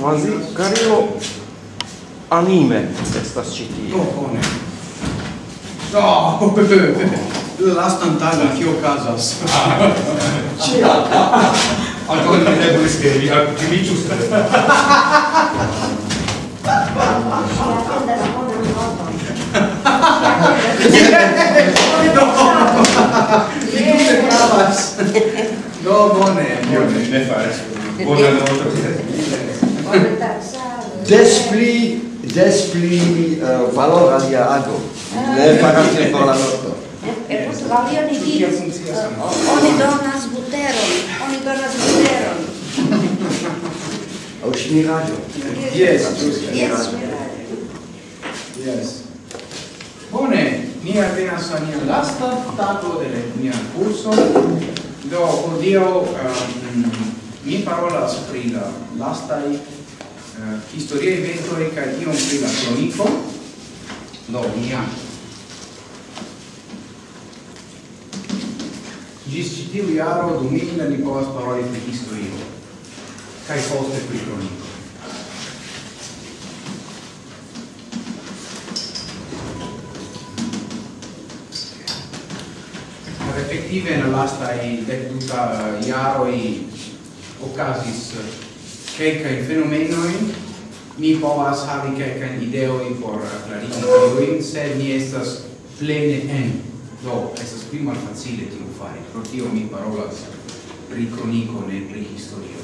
Quasi carino anime estas ĉi tie. Do bone. Do lastan tagon kio okazas. Ĉia. Ankaŭ ne eblis ke vi aktiviĝus. Do bone, bone. Ne fare. Buona notte. Des pli, des pli uh, eh, valor alia ago. Ne ah. faras ne por la nokto. E post la lia ni di, oni donas buteron, oni donas buteron. Au smirado. Yes, yes, Yes. Bone, ni apenas a nia lasta tago de nia curso, do, odio, um, Mi parolas pri la lastaj eh, historiaj eventoj kaj iom pri la cronico Do, no, mia. Gis ĉi tiu jaro dumila ni povas paroli pri historio kai poste pri cronico Effettive, nella lasta i Iaro iaroi ocasis fenomeno in mi povas havi quelcae ideoi por clarigi tiuin, sed mi estas plene en. Do, estas pli malfacile tiu fari, pro tio mi parolas pri cronico, ne pri historio.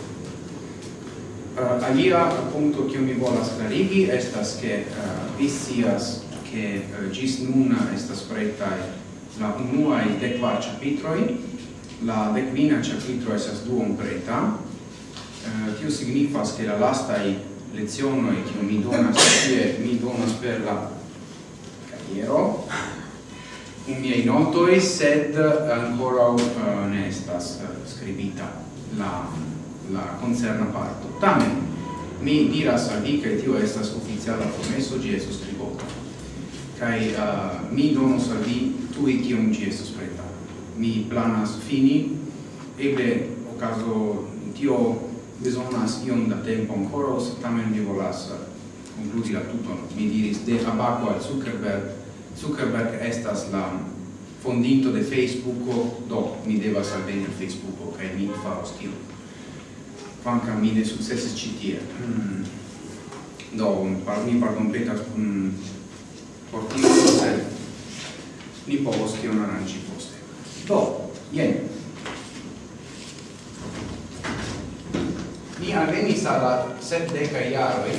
Uh, alia punto che mi volas clarigi estas che uh, eh, vi sias che uh, eh, gis nuna estas pretai la unuae decvar chapitroi, la decvina chapitro esas duom preta, Eh, tio signifas che la lastai lezione che mi donas tie mi donas per la carriero in miei notoi sed ancora uh, eh, ne estas eh, uh, scribita la la concerna parto. Tamen mi diras al vi che tio estas oficiala promesso gi estos scribota kai uh, mi donos al vi tui kiom gi estos preta. Mi planas fini eble okazo tio besonas iom da tempo ancora, sed tamen mi volas eh, concludi la tuton. Mi diris de Abaco al Zuckerberg. Zuckerberg estas la fondinto de Facebook, do mi devas alveni al Facebook, kaj mi faros tion. Kvankam mi ne sukcesis ci tie. Mm. Do, par, mi parkompletas um, por tio, sed ni povos tion aranĝi poste. Do, jen, venis al la sepdeca iaroi,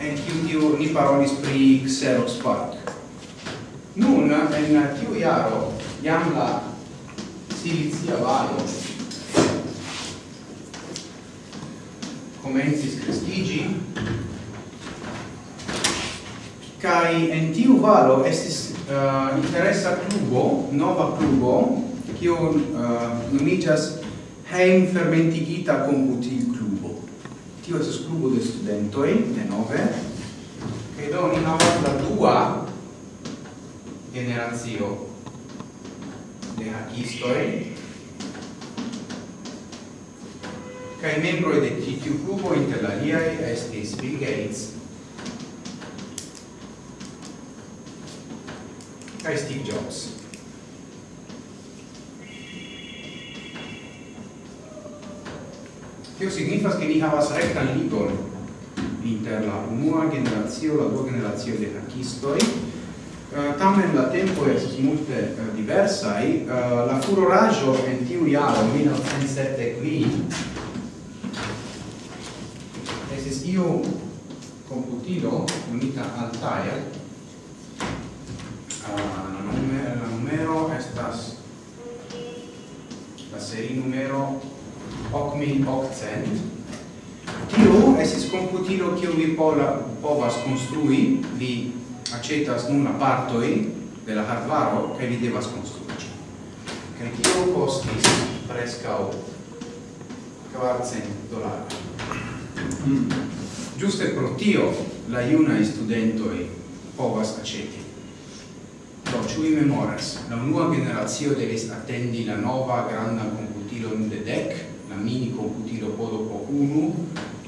en kiu tiu ni parolis pri Xerox Park. Nun, en tiu iaro, jam la Silicia Valo comencis crescigi, kai en tiu valo estis uh, interesa clubo, nova clubo, kiu uh, eh, nomigas heim fermentigita con butil clubo. Tio es clubo de studentoi, de nove, che do ni havas la dua generazio de hackistoi, cae membro de titiu clubo inter la liai estis Bill Gates, cae Steve Jobs. Tio signifas che ni havas rectan ligon inter la unua generazio, la dua generazio de hackistoi, Uh, eh, tamen la tempo estis multe eh, uh, diversai, uh, eh, la furoraggio en tiu jaro, 1907 qui, estis iu computilo unita al TAIL, uh, la, numero, la numero estas, la serie numero hoc mil hoc cent tio esis computilo kiu vi pola povas construi vi acetas nun partoi de la hardvaro che vi devas konstruigi kaj tio costis preskaŭ 400 dollari. mm. giuste pro tio la iunai studentoi povas aceti. Do, ciu ciui memoras, la unua generazio devis attendi la nova granda computilon de dec, mini computilo podopo unu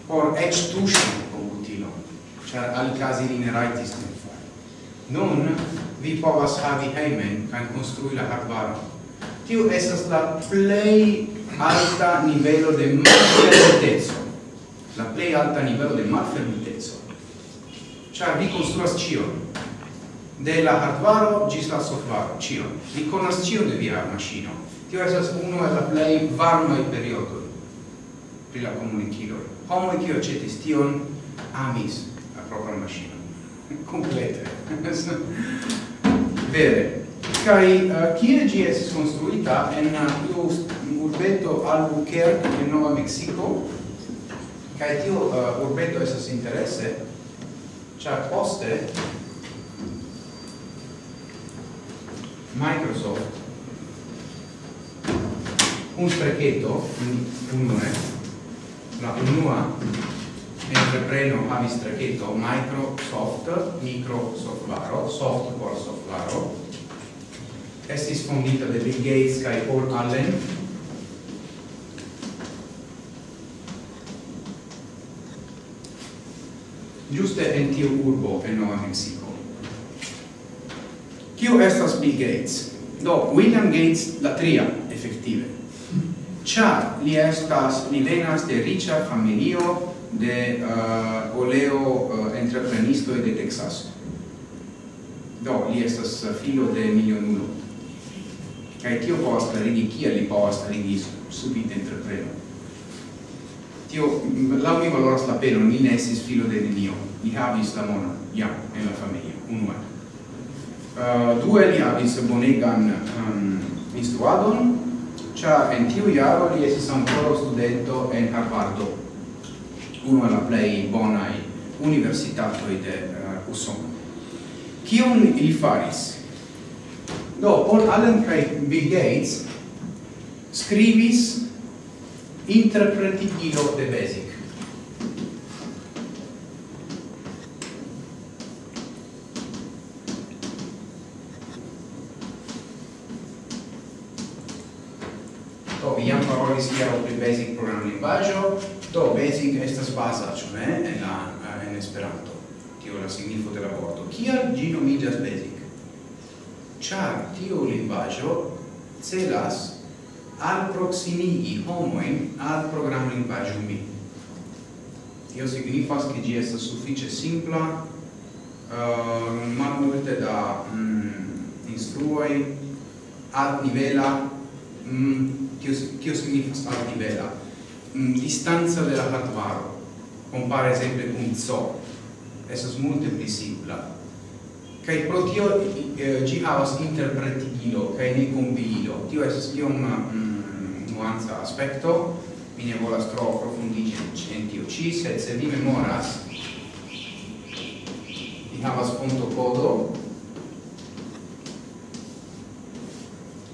por ec tuŝi computilon, ĉar alikaze ili ne rajtis tion fari. Nun vi povas havi hejmen kaj konstrui la hardvaron. Tiu estas la plej alta nivelo de malfermiteco. La plej alta nivelo de malfermiteco. Ĉar vi konstruas ĉion, de la hardware gis la software, cion. Vi conas cion de via machino. Tio esas uno e la plei varmai periodo pri la comuniciloi. Homo cio cetis tion amis la propria maschina. Complete. Vere. Cai, uh, eh, cie gi es construita en uh, urbeto Albuquerque in Nova Mexico, Kai tio uh, urbeto esas interesse, char poste Microsoft un sprechetto, un, un la unua entrepreno havis traketo Microsoft, Microsoftwaro, soft por softwaro, estis fondita de Bill Gates kai Paul Allen, giuste en tiu urbo en Nova Mexico. Kiu estas Bill Gates? Do, William Gates la tria, effettive. Char li estas li venas de riĉa familio de uh, oleo uh, entreprenisto de Texas. Do li estas uh, filo de milionulo. Kaj tio povas klarigi kiel li povas klarigi subite entrepreno. Tio laŭ mi valoras la penon, mi ne estis filo de nenio. Li havis la monon, ja, en la familio, unue. Uh, due li havis bonegan um, instruadon, Cia en tiu jaro li estis ancora studento en Harvardo, uno el la plei bonai universitatoi de uh, Usono. Cion li faris? Do, Paul Allen kaj Bill Gates scrivis interpretigilo de Basic poezia o pri basic program linguaggio, do basic estas basa, ĉu ne en la en Esperanto. Tio la signifo de la vorto. Kial ĝi nomiĝas basic? Ĉar tio linguaggio celas al proximigi homoin al program linguaggio mi. Tio signifas ke ĝi estas sufiĉe simpla. Uh, malmulte da mm, instruoj ad nivela mm, Tio, tio signifas mm, Distanza de la hardware, compare sempre con so, esas multe pli simpla. Kai pro tio eh, gi havas interpretigilo, kai ne kombilo. Tio esas iom mm, nuanza aspekto, mi ne volas tro aprofundigi en tio ci, se se vi memoras, vi havas punto codo,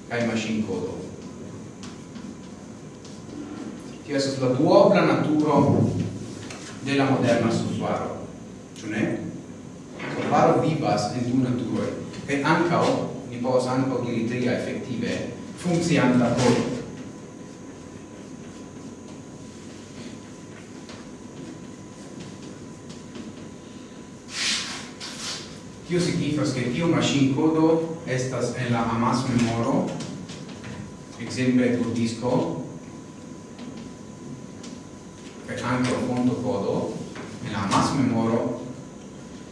kai machine codo tio estas la duobla naturo de la moderna softwaro. Ĉu ne? Softwaro vivas en du naturoj kaj ankaŭ ni povas ankaŭ diri tria efektive funkcianta kodo. Tio signifas che tiu machine codo estas en la amas memoro, exemple por disco, per ancora fondo codo en la mas memoro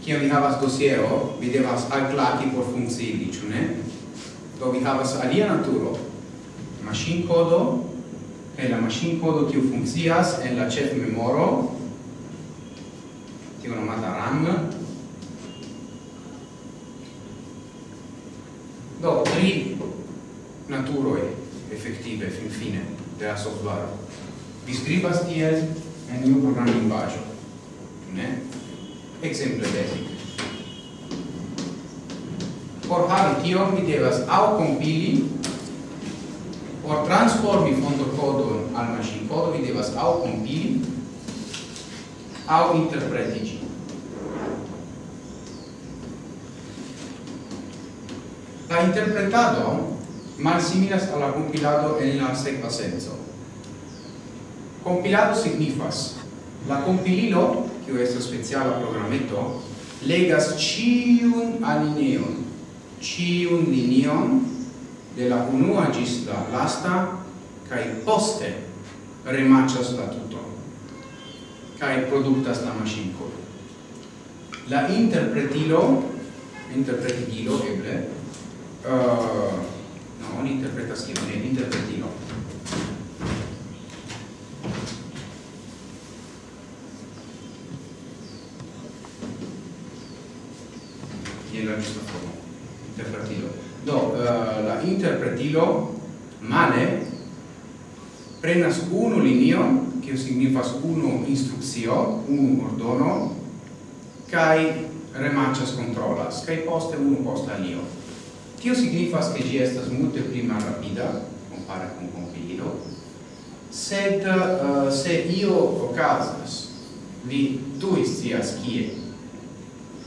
mi vi havas dossiero vi devas clati por funzioni ĉu ne? Do vi havas alia naturo. machine codo e la machine codo kiu funkcias en la chef memoro, kiu nomata RAM. Do tri effettive fin fine de la software. Vi skribas tiel a programma program linguaggio ne? Ekzemple basic por havi tion mi devas au compili por transformi fondokodon al maŝinkodo mi devas au compili au interpretici la interpretado malsimilas a la compilado en la sekva senso Compilado signifas la compililo, kiu estas speciala programeto, legas ciun alineon, ciun linion de la unua gis la lasta, kai poste remaccias la tuton, kai productas la masinco. La interpretilo, interpretigilo, eble, uh, no, non interpretas è interpretilo, gradilo male prenas unu linion che signifas unu instruccio unu ordono kai remachas controlas kai poste unu post alio tio signifas che gi estas multe pli rapida compare con compilo sed uh, se io ocasas vi tu istias kie.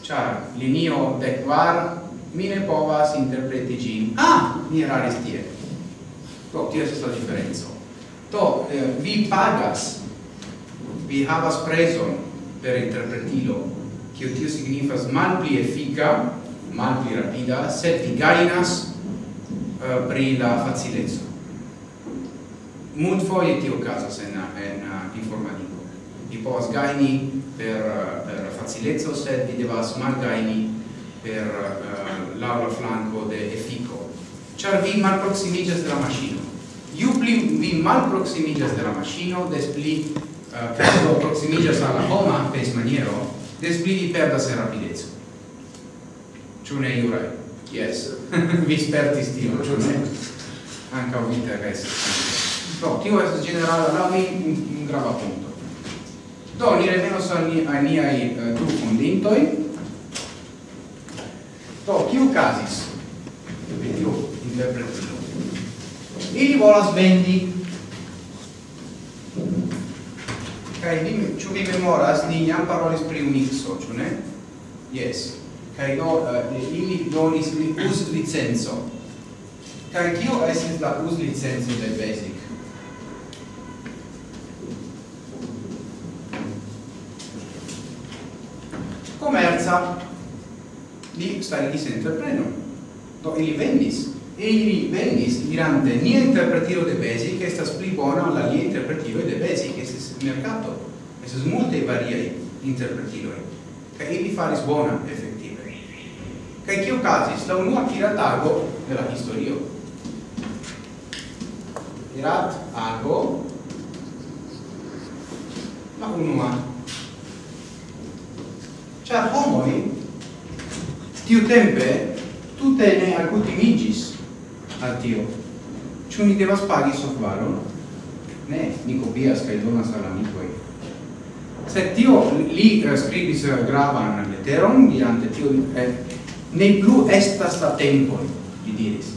Char linio de quar mi ne povas interpreti gin. Ah, mi eraris tie. To, tio estas la differenzo. To, eh, vi pagas, vi havas preson per interpretilo, kio tio signifas effica mal pli rapida, sed vi gainas eh, pri la facilezo. Mult foie tio casas en, en eh, informatico. Vi povas gaini per, eh, per facilezzo, sed vi devas mal gaini per eh, uh, l'aula flanco de Efico char vi malproximigas de la maŝino iu pli vi malproximigas de la maŝino des pli eh, uh, proximigas al la homa pes maniero des pli vi perdas en rapidezzo ciu ne Juraj? Yes. vi spertis tio ciu ne? Ankaŭ vi interesas. no, tio es generale la mi un, un grava punto. Do, ni revenos al a niai uh, eh, du fondintoj. Do, kiu casis? Tiu interpretino. Ili volas vendi Kai vi ĉu vi memoras ni jam parolis pri unixo, ĉu ne? Yes. Kai do uh, ili donis li us licenco. Kai kio estis la us licenco de Basic? Comerza li starigis entrepreno. Do ili vendis. Ili vendis dirante nia interpretiro de Basic che estas pli bona la lia interpretiro de Basic, che estes mercato. Estes multe variai interpretiroi. Ca ili faris bona, effettive. Ca cio casis, la unua kiratago de la historio. Kirat ago, la unua. Ciar homoi, tiu tempe tute ne alcutimigis al tio. Ciu ni devas pagi softvaron? Ne, ni copias cae donas al amicoi. Sed tio li scribis gravan letteron, diante tio eh, ne plu estas la tempo, li diris.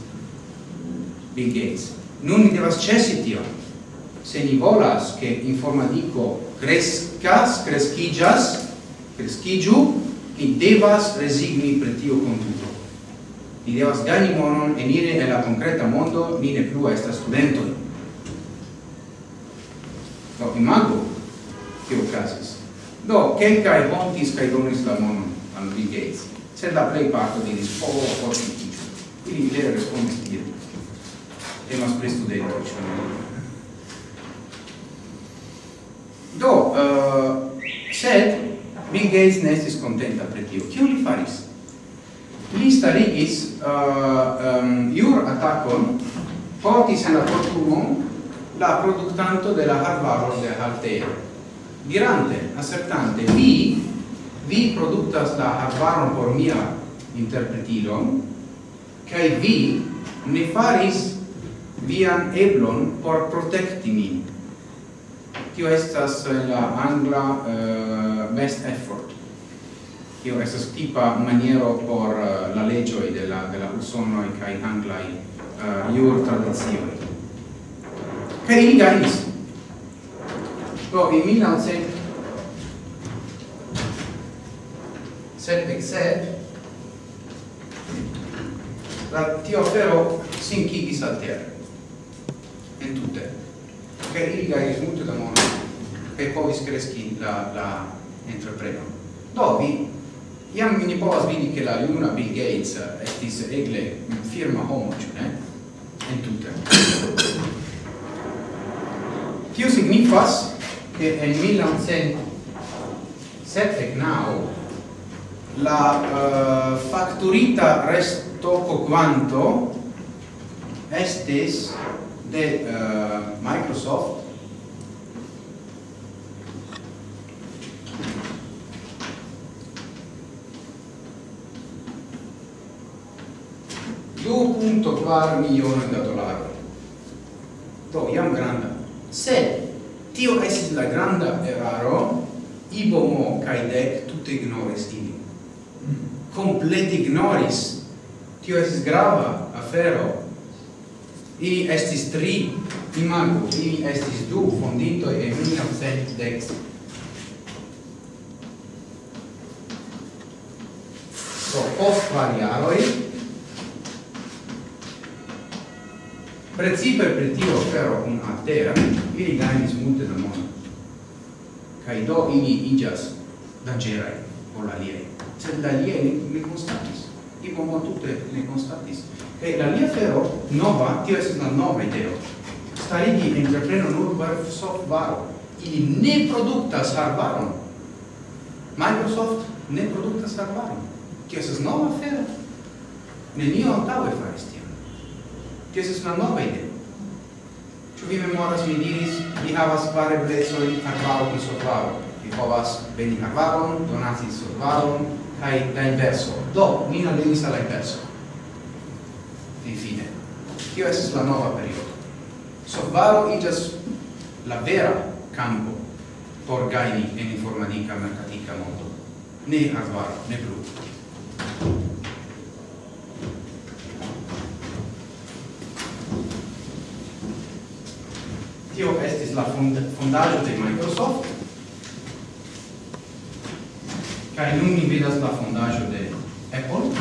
Bill Gates. Nun ni devas cesi tio. Se ni volas che informatico crescas, crescigas, crescigiu, Ni devas resigni per tio konduto. Ni devas gani monon enire en la concreta mondo, ni ne plu estas studentoi. Do, imago, che ocasis. Do, kelkaj hontis cae donis la monon al Bill Gates, sed la plei parto diris, oh, forti tio. Ili vere respondis tiel. Temas pri studentoj, ĉu? Do, uh, sed Bill Gates ne estis contenta pre tio. Kio li faris? Li starigis uh, um, jur atakon, portis en la portumon la productanto de la Harvard de Altea. Dirante, assertante, vi, vi productas la Harvard por mia interpretilon, cae vi ne faris vian eblon por protecti min tio estas eh, la angla uh, best effort. Tio estas tipa maniero por uh, la legioi de la, de la usonoi kai anglai uh, iur tradizioi. Kai ili ganis do in 1900 sed except la tio fero sinkigis al terra. En tutte cheriga il multe da mono e povis screschi la la entrepreno. Dovi iam mi povas vidi che la luna Bill Gates estis egle firma homo ĉu ne? En tutte tio signifas che en 1979 la uh, facturita resto quanto estis de uh, Microsoft punto quar milione da dollaro. Do iam granda. Se tio esis la granda eraro, Ibomo kai dec tutte ignoris ilin. Mm. Complet ignoris. Tio estis grava afero i estis tri, imago i estis du fonditoj en dex So, post variaroi precipe per tio fero un altera, ili gajnis multe da mono. Kaj do ili iĝas danĝeraj por aliaj, sed la lie ne, ne konstatis i mo tutte ne constatis e la mia fero nova tio es una nova ideo starigi entrepreno nur per software i ne produktas hardware Microsoft ne produktas hardware tio es nova fero nenio antaŭe faris tion. Tio es una nova ideo. Ĉu vi memoras mi diris vi havas pare eblecojn hardware kaj software vi povas veni hardware donati software kai la inverso. Do ni non devis alla inverso. Fin fine. Tio es la nova periodo. Solvaro igas la vera campo por gaini en informatica mercatica mondo. Ne hardware ne plu tio estis la fond fondaggio de Microsoft kai nun mi vidas la fondaggio de Apple.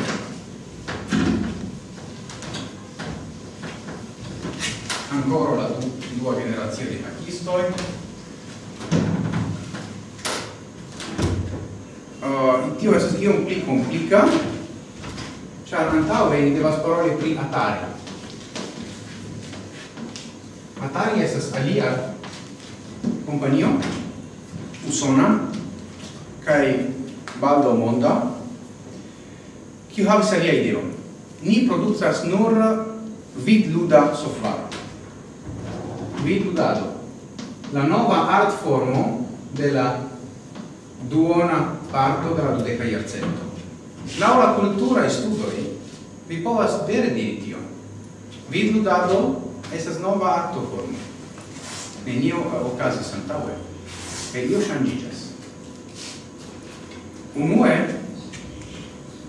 Ancora la du dua generacio di hackistoi Uh, tio esos io un pli komplika, ĉar antaŭe ni devas paroli pri Atari. Atari estas alia kompanio usona kai baldo monda, qui havis alia ideo. Ni producas nur vid luda software vid ludado La nova art formo della duona parto della dudeca iarcento. la la e studoj vi povas vere diri vid ludado estas nova art formo. Nenio okazis antaŭe. e io ŝanĝiĝas. Unue,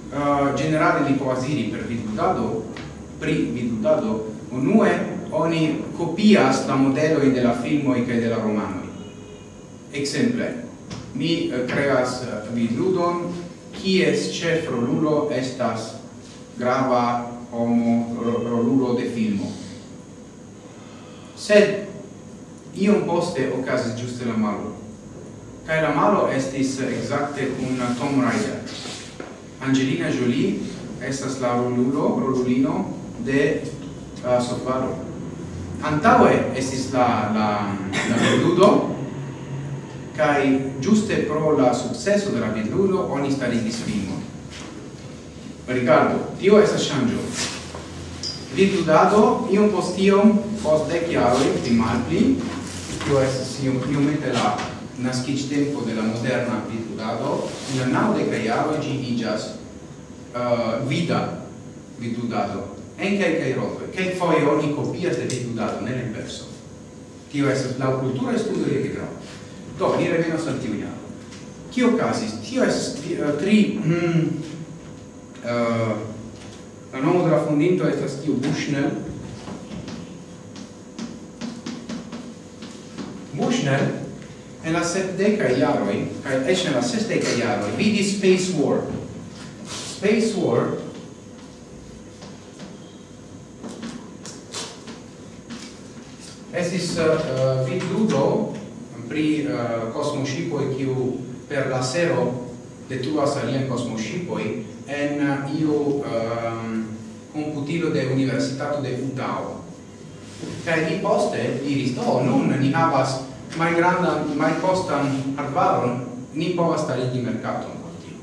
uh, generale li poasiri per vidutado, pri vidutado, unue oni copias la modelo de la filmo e de la romano. Exemple, mi uh, creas uh, vidudon, qui es chef rolulo estas grava homo rolulo de filmo. Sed, iom poste ocasis giuste la malo. Kai la malo estis exacte kun Tom Rider. Angelina Jolie estas la rolulo, rolulino de uh, Sofaro. Antaue estis la, la, la roludo, kai giuste pro la successo la vidludo oni starigis filmon. Ricardo, tio estas shangio. Vidludado iom post iom, post dec jaroi, pli malpli. tio estas iom, iom mette la nascic tempo della moderna vidudado, in la nau de caiaro gi igas uh, vida vidudado. En cae cae rotoi, cae foie oni copias de vidudado, nel inverso. Tio es la cultura studio de vidra. Do, ni revenos al tiu iaro. Cio casis? Tio es uh, tri... Mm, uh, la nomo de la fondinto estas tiu Bushnell, Bushnell en la sepdeca iaroi, kai esh en la sesdeca iaroi, vidi Space War. Space War estis uh, uh vidludo pri uh, cosmoshipoi kiu per la sero detruas alien cosmoshipoi en uh, iu um, computilo de Universitato de Udao. Kai li poste diris, oh, nun ni havas mai granda mai costan arbaron, ni povas starigi mercaton por tio.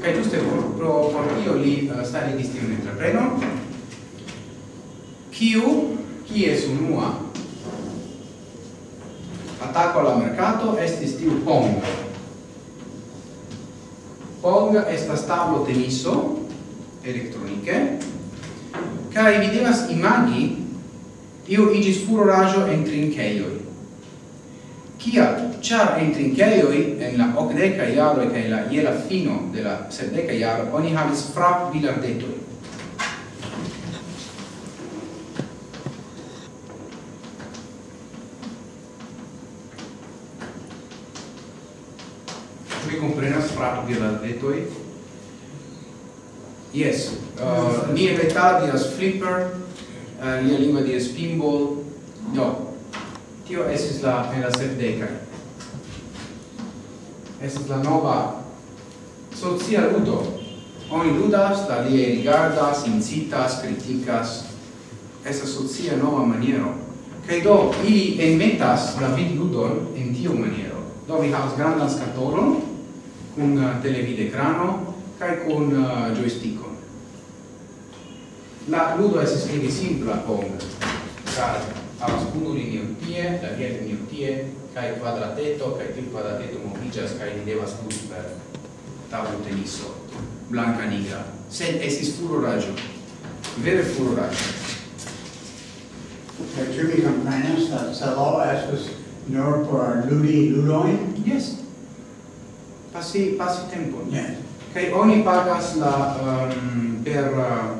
Kai giuste por, pro, por tio li uh, starigis tiun chi kiu, kies unua attacco alla mercato estis tiu Pong. Pong estas tablo teniso elektronike kaj videvas imagi io igis furorajo en trinkejoj. Kia, char en trinceioi, en la ocdeca iaro e la iela fino de la sepdeca iaro, oni havis frap bilardetoi. Mi comprenas frap bilardetoi? Yes, uh, mi evitadias flipper, uh, lia lingua dies pinball, no, tio esis la en la sepdeca esis la nova socia ludo. Oni ludas la lie rigardas incitas criticas esa socia nova maniero. Kaj do ili inventas la vid ludon en tiu maniero. Do vi havas grandan skatolon kun uh, televid ekrano kaj kun uh, joystickon la ludo esis pli simpla por card havas unu linio tie, la via linio tie, kai quadrateto, kai tiu quadrateto movigas, kai ni devas gusi per tavolo teniso, blanca nigra. Sed esis puro raggio, vere puro raggio. Kaj ĉu vi komprenas la celo estas nur por ludi ludojn? Yes. Pasi pasi tempo. Yes. Kaj oni pagas la um, per uh,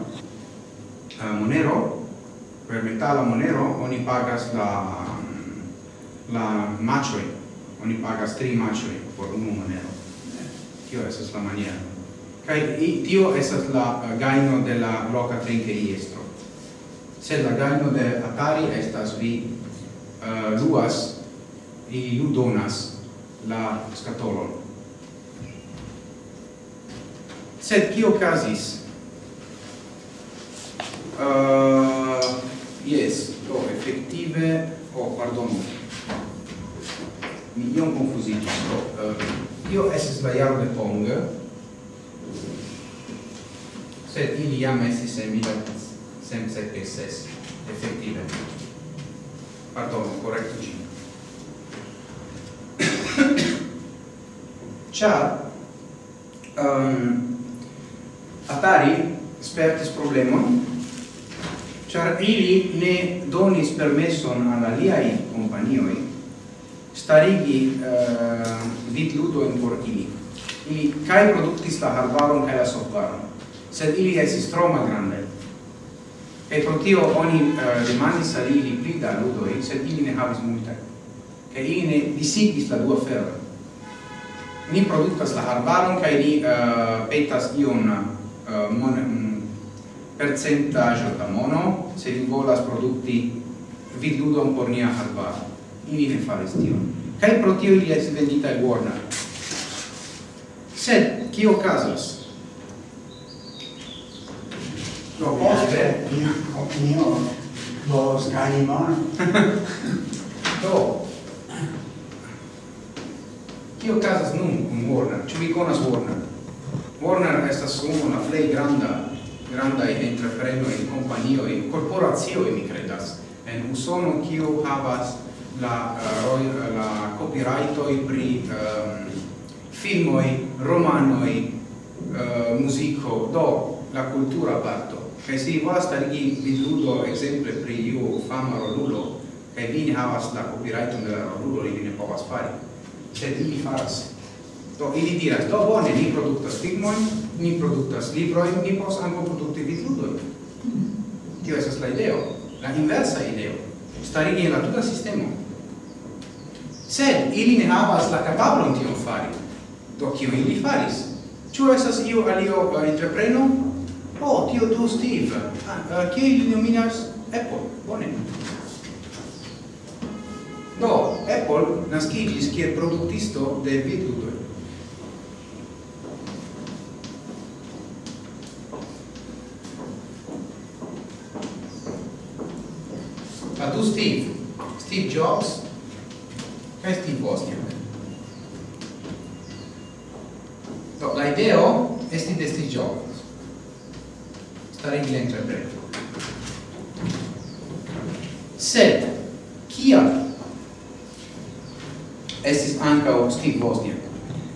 uh monero per metala monero oni pagas la la macioi. Oni pagas tri macioi por unu monero. Tio esas la maniera. Kai tio esas la gaino de la loca trinqueiestro sed la gaino de atari estas vi uh, luas i ludonas la scatolon. Sed kio casis uh, eh, o Oh, pardon. Mi iom confusigis. Do, eh, uh, io estis la jaro de Pong, sed ili jam estis en 1776, effettive Pardon, correcto ci. Ciar, um, Atari spertis problemon char ili ne donis permesson al aliai companioi starigi eh, uh, vid ludoin por ili. Ili cae productis la hardwaron cae la softwaron, sed ili esis tro malgrandai. E pro tio oni uh, demandis al ili pli da ludoi, sed ili ne havis multe. Ca ili ne disigis la dua ferra. Ni productas la hardwaron cae ni uh, petas ion uh, mon, mm, um, percentaggio da mono se vi volas produkti vidludon por nia arbaro. Ili ne faris tion. Kaj pro tio ili estis venditaj Warner. Sed, kio okazas? Do poste, mia opinio, los ganimon. Do, kio okazas nun kun Warner? Ĉu vi konas Warner? Warner estas unu la plej granda grandai entreprenoi, companioi, corporazioi, mi credas, en Usono, kiu havas la, uh, la copyrightoi pri eh, um, filmoi, romanoi, uh, eh, musico, do, la cultura parto. Che si basta lì vi ludo esempio pri io fama rolulo, che vi ne havas la copyright la rolulo, li ne povas fare. Sed ili faras. Do, ili diras, do bone, ni productas filmoi, ni produktas librojn, ni povas ankaŭ produkti vidludojn. Tio estas la ideo, la inversa ideo, starigi en la tuta sistemo. Sed ili ne havas la kapablon tion fari. Do kio ili faris? Ĉu estas iu alio entrepreno? Oh, tio do Steve. Ah, uh, ili nominas Apple. Bone. Do, Apple naskiĝis kiel produktisto de vidludoj. Steve, Steve Jobs, kaj Steve Wozniak. Do, la ideo esti de Steve Jobs, starigi la entrepreno. Sed, kial estis ancao Steve Wozniak?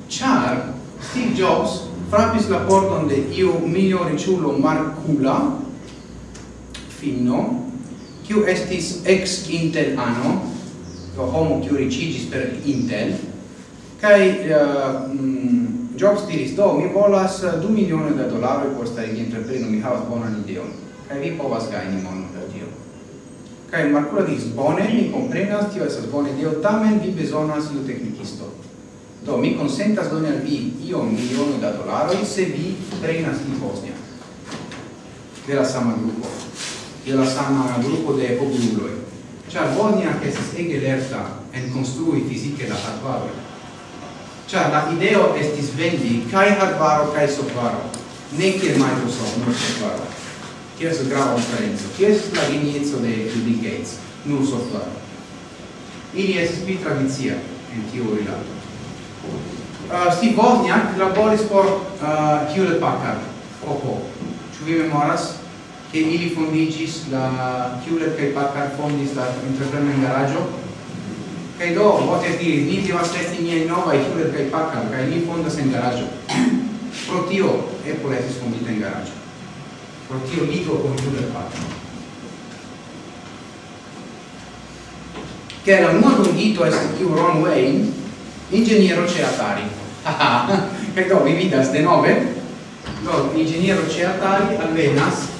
Char Steve Jobs frappis la porton de iu milio riciulo Mark Kula, finno, kiu estis ex Intel ano, do homo kiu ricigis per Intel, kai uh, eh, mm, Jobs diris, do, mi volas eh, 2 milione da dolaroi por starigi entrepreno, mi havas bonan ideon, kai vi povas gaini mono da tio. Kai Marcula diris, bone, mi comprenas, tio esas bone ideo, tamen vi besonas iu technicisto. Do, mi consentas doni al vi un milione da dolaroi se vi prenas in Bosnia. De la sama gruppo de la sama grupo de popululoj ĉar che si ege lerta en construi fisiche la hardvaro Cioè, la ideo estis vendi kaj hardvaro kai softvaro ne kiel Microsoft nur softvaro tio estas grava differenza, tio estas la genieco de Bill Gates? Nur softvaro ili es pi tradizia en tiu rilato Uh, ah, Steve Wozniak laboris por uh, Hewlett Packard, Oppo. Ĉu vi memoras? che ili fondigis la Hewlett che Packard fondis la entrepreno in garaggio che do pote diri ni devas esti niaj novaj Hewlett che Packard che ni fondas in garaggio pro tio Apple estis fondita in garaggio pro tio ligo con Hewlett Packard. Che era unua dungito estis tiu Ron Wayne ingegnere c'è Atari che do vi vidas denove. Do ingegnere c'è Atari alvenas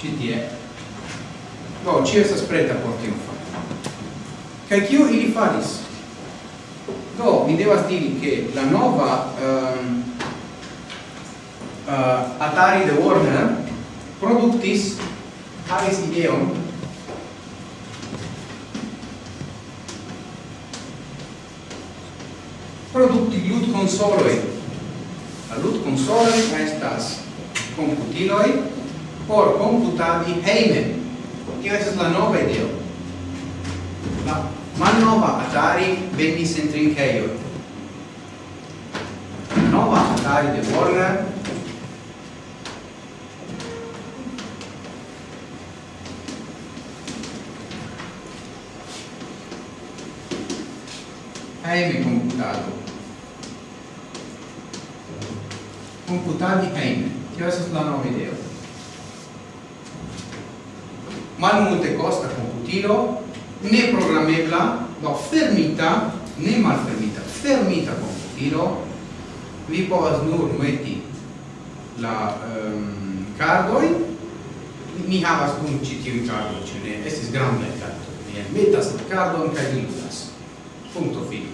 ci tie. Do ci estas preta por tiu fari kaj kio ili faris? Do mi devas diri che la nova um, uh, Atari de Warner productis havis ideon. Produkti lud consoloi. La lud consoloi estas computiloi. Por computadi heime. Tio la nova ideo. La malnova Atari venis en trinkeio. Nova Atari de Warner heime computado. Computadi heime. Tio la nova ideo malmulte costa computilo, ne programmebla, do fermita, ne mal fermita fermita computilo, vi povas nur meti la um, cardoi, mi havas kun ĉi tiuj cardoj, ĉu ne? Estis grande cardo, Mi metas la cardo in li ludas. punto fino.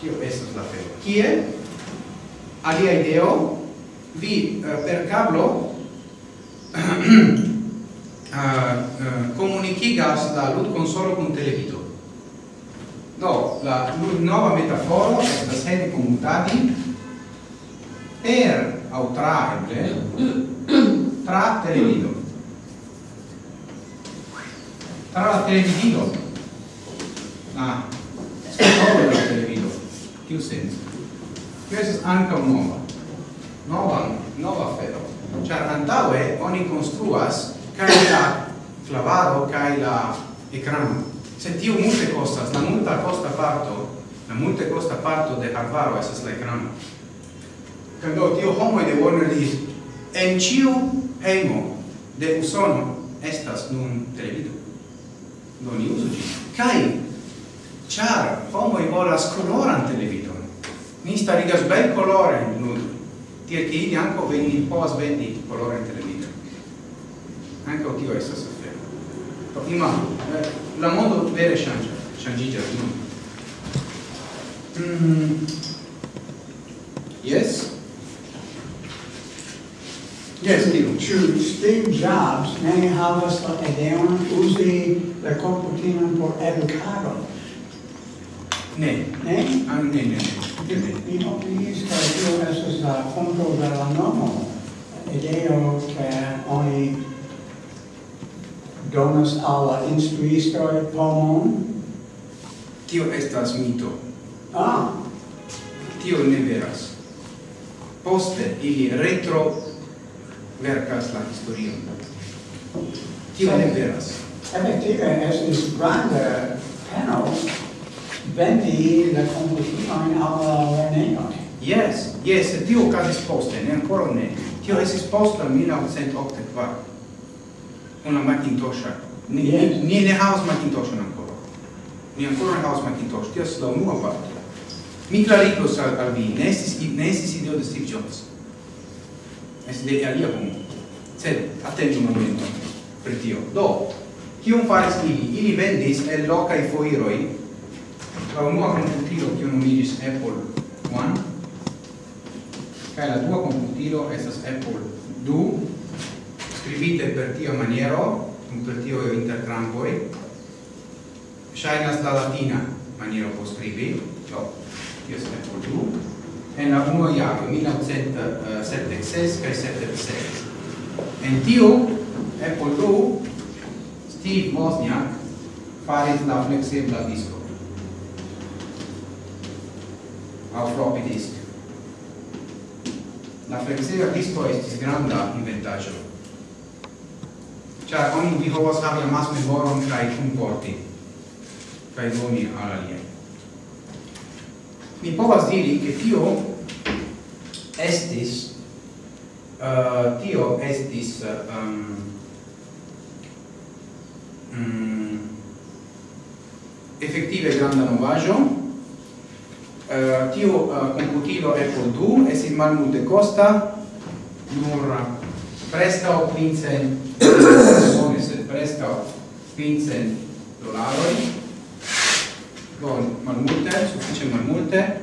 Tio estas la fero. Kie? Alia ideo, vi uh, per cablo comunicigas la lut consolo con televido. Do, la lut nova metaforo estas hene commutadi per au tra eble tra televido. Tra la televido. Ah, solo la televido. Tiu senso. Questo è anche un nova. Nova, nova fero. Cioè, antaue oni construas kai la clavado kai la ecrano se tiu multe costas la multa costa parto la multe costa parto de hardware esas la ecrano quando tio homo de Warner li en ciu hemo de usono estas nun televido. Non ni uso gi kai char homo volas coloran televido ni starigas bel colore nun tiel che ili anco veni povas vendi colore televido anche tio è stato do imagino eh, la mondo vere ŝanĝas ŝanĝiĝas nun mm. yes Yes, Steve. Ĉu Steve Jobs ne havas la ideon uzi la komputilon por educado. Ne. Ne? Ah, ne, ne, ne. Mi opiniis che tio estas la fonto de la nomo ideo che oni donas alla instruistoi pomon? Tio estas mito. Ah! Tio ne veras. Poste ili retro verkas la historion. Tio ne veras. Efektive estis granda peno vendi la conclusione alla Lerneon. Yes, yes, tio casis poste, ne ancora ne. Tio esis post la 1984 una Macintosh. Ni, yes. ni, ni ne havas Macintoshon ancora. Ni ancora ne havas Macintosh. Tia la unua parto. Mi clarigos al, al vi, ne estis, ne estis ideo de Steve Jobs. Es de alia homo. Sed, attendu un momento per tio. Do, kion faris ili? Ili vendis el locai foiroi la unua computilo kion nomigis Apple One, kaj la dua computilo estas Apple 2, scribite per tia maniero, per tio intertrampoi, shainas la latina maniero po scribi, do, io se ne polu, en la uno iago, 1976 kai 76. En tiu, e polu, Steve Wozniak faris la flexibla disco. Au floppy disk. La flexibla disco estis granda inventaggio ĉar oni vi povas havi amasmemoron kaj kunporti kaj doni al aliaj. Mi povas diri, ke tio estis uh, tio estis ehm, mm, um, um, effettive granda novaggio uh, eh, tio uh, computilo Apple 2 esit malmulte costa nur prestao quincent persone sed presta 15 dolaroi con malmulte, suffice malmulte,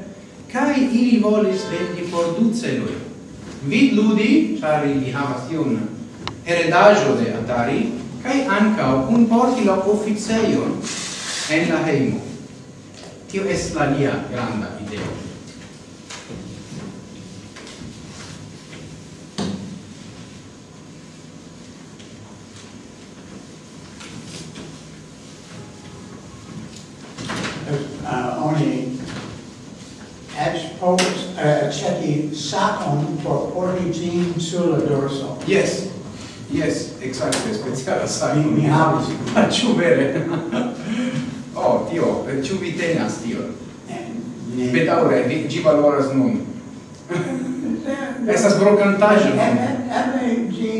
cae ili volis vendi por du celoi. Vid ludi, char ili havas iun heredaggio de Atari, cae ancao un porti la officeion en la heimo. Tio es la lia granda ideo. sacon por porti gin sur la dorso. Yes. Yes, exacte, speciala savi mi havis. Ma ĉu vere? oh, tio, ĉu vi tenas tion? Ne. Bedaŭre, ĝi valoras nun. Estas brokantaĵo. Eble ĝi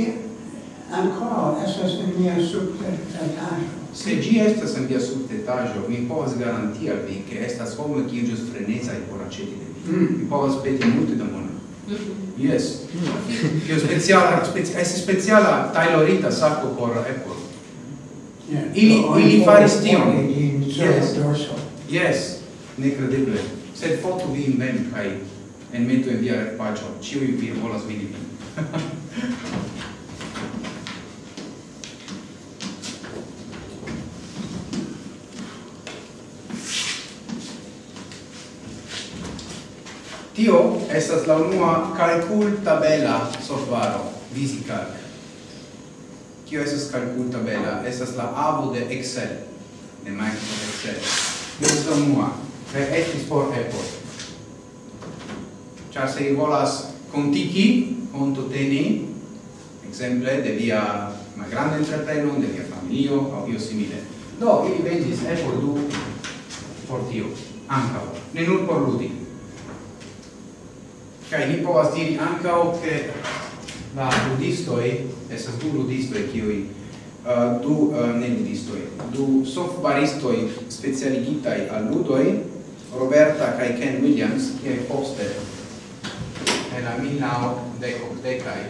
ankoraŭ estas en mia subtetaĵo. Se gi estas en via subtetaĵo, mi povas garanti al vi, ke estas homo kiu ĵus frenezaj por aĉeti de vi. Mm. Mi povas peti multe da mono. Mhm. Yes. Hmm. Che speciala, speci, è speciala tailorita sacco por Apple. Yeah. Ili, so, ili faris tion. Yes. Yes. Incredibile. Sed foto vi invent, kai en metu en via pacio. Ciui vi volas vidi. Tio estas la unua calcul tabela solvaro, VisiCalc. Kio estas calcul tabela, estas la avo de Excel, de Microsoft Excel. Estas la unua, tre etis por epo. Ciar se volas contiki, conto teni, exemple, de via ma grande entrepreno, de via familio, au io simile. Do, ili vengis epo du por tio, ancao, ne nur por ludi. Cioè, mi povas diri ankaŭ che la ludistoj estas du ludistoj kiuj uh, eh, du uh, ne ludistoj du softbaristoi specialigitaj al ludoj Roberta kai Ken Williams, che poste en la 1910 decai,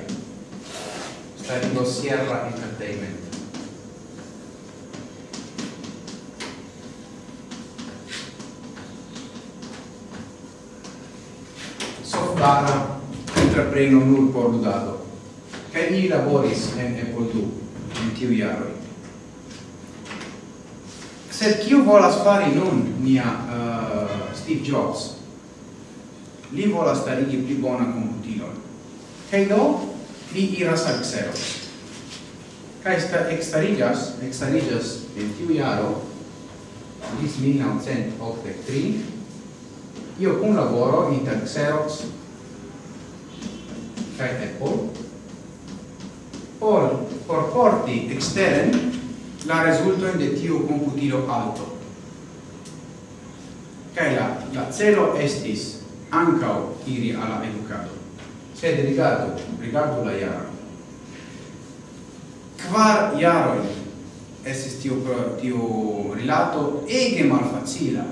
sta in Sierra Entertainment. montana entrepreno nur por ludado. Kaj ni laboris en Epoldu, en tiu jaroj. Sed kiu volas fari nun nia uh, eh, Steve Jobs? Li volas starigi pli bona komputilon. Kaj do, li iras al Xerox. Kai sta extarigas, extarigas en tiu iaro, lis 1983, io cun laboro inter Xerox kai Apple por? Por porti exteren la rezultojn de tiu computilo alto kai la la celo estis ancao iri alla edukado. Sed rigardo rigardo la iaro quar jaroj estis tiu tiu rilato ege malfacila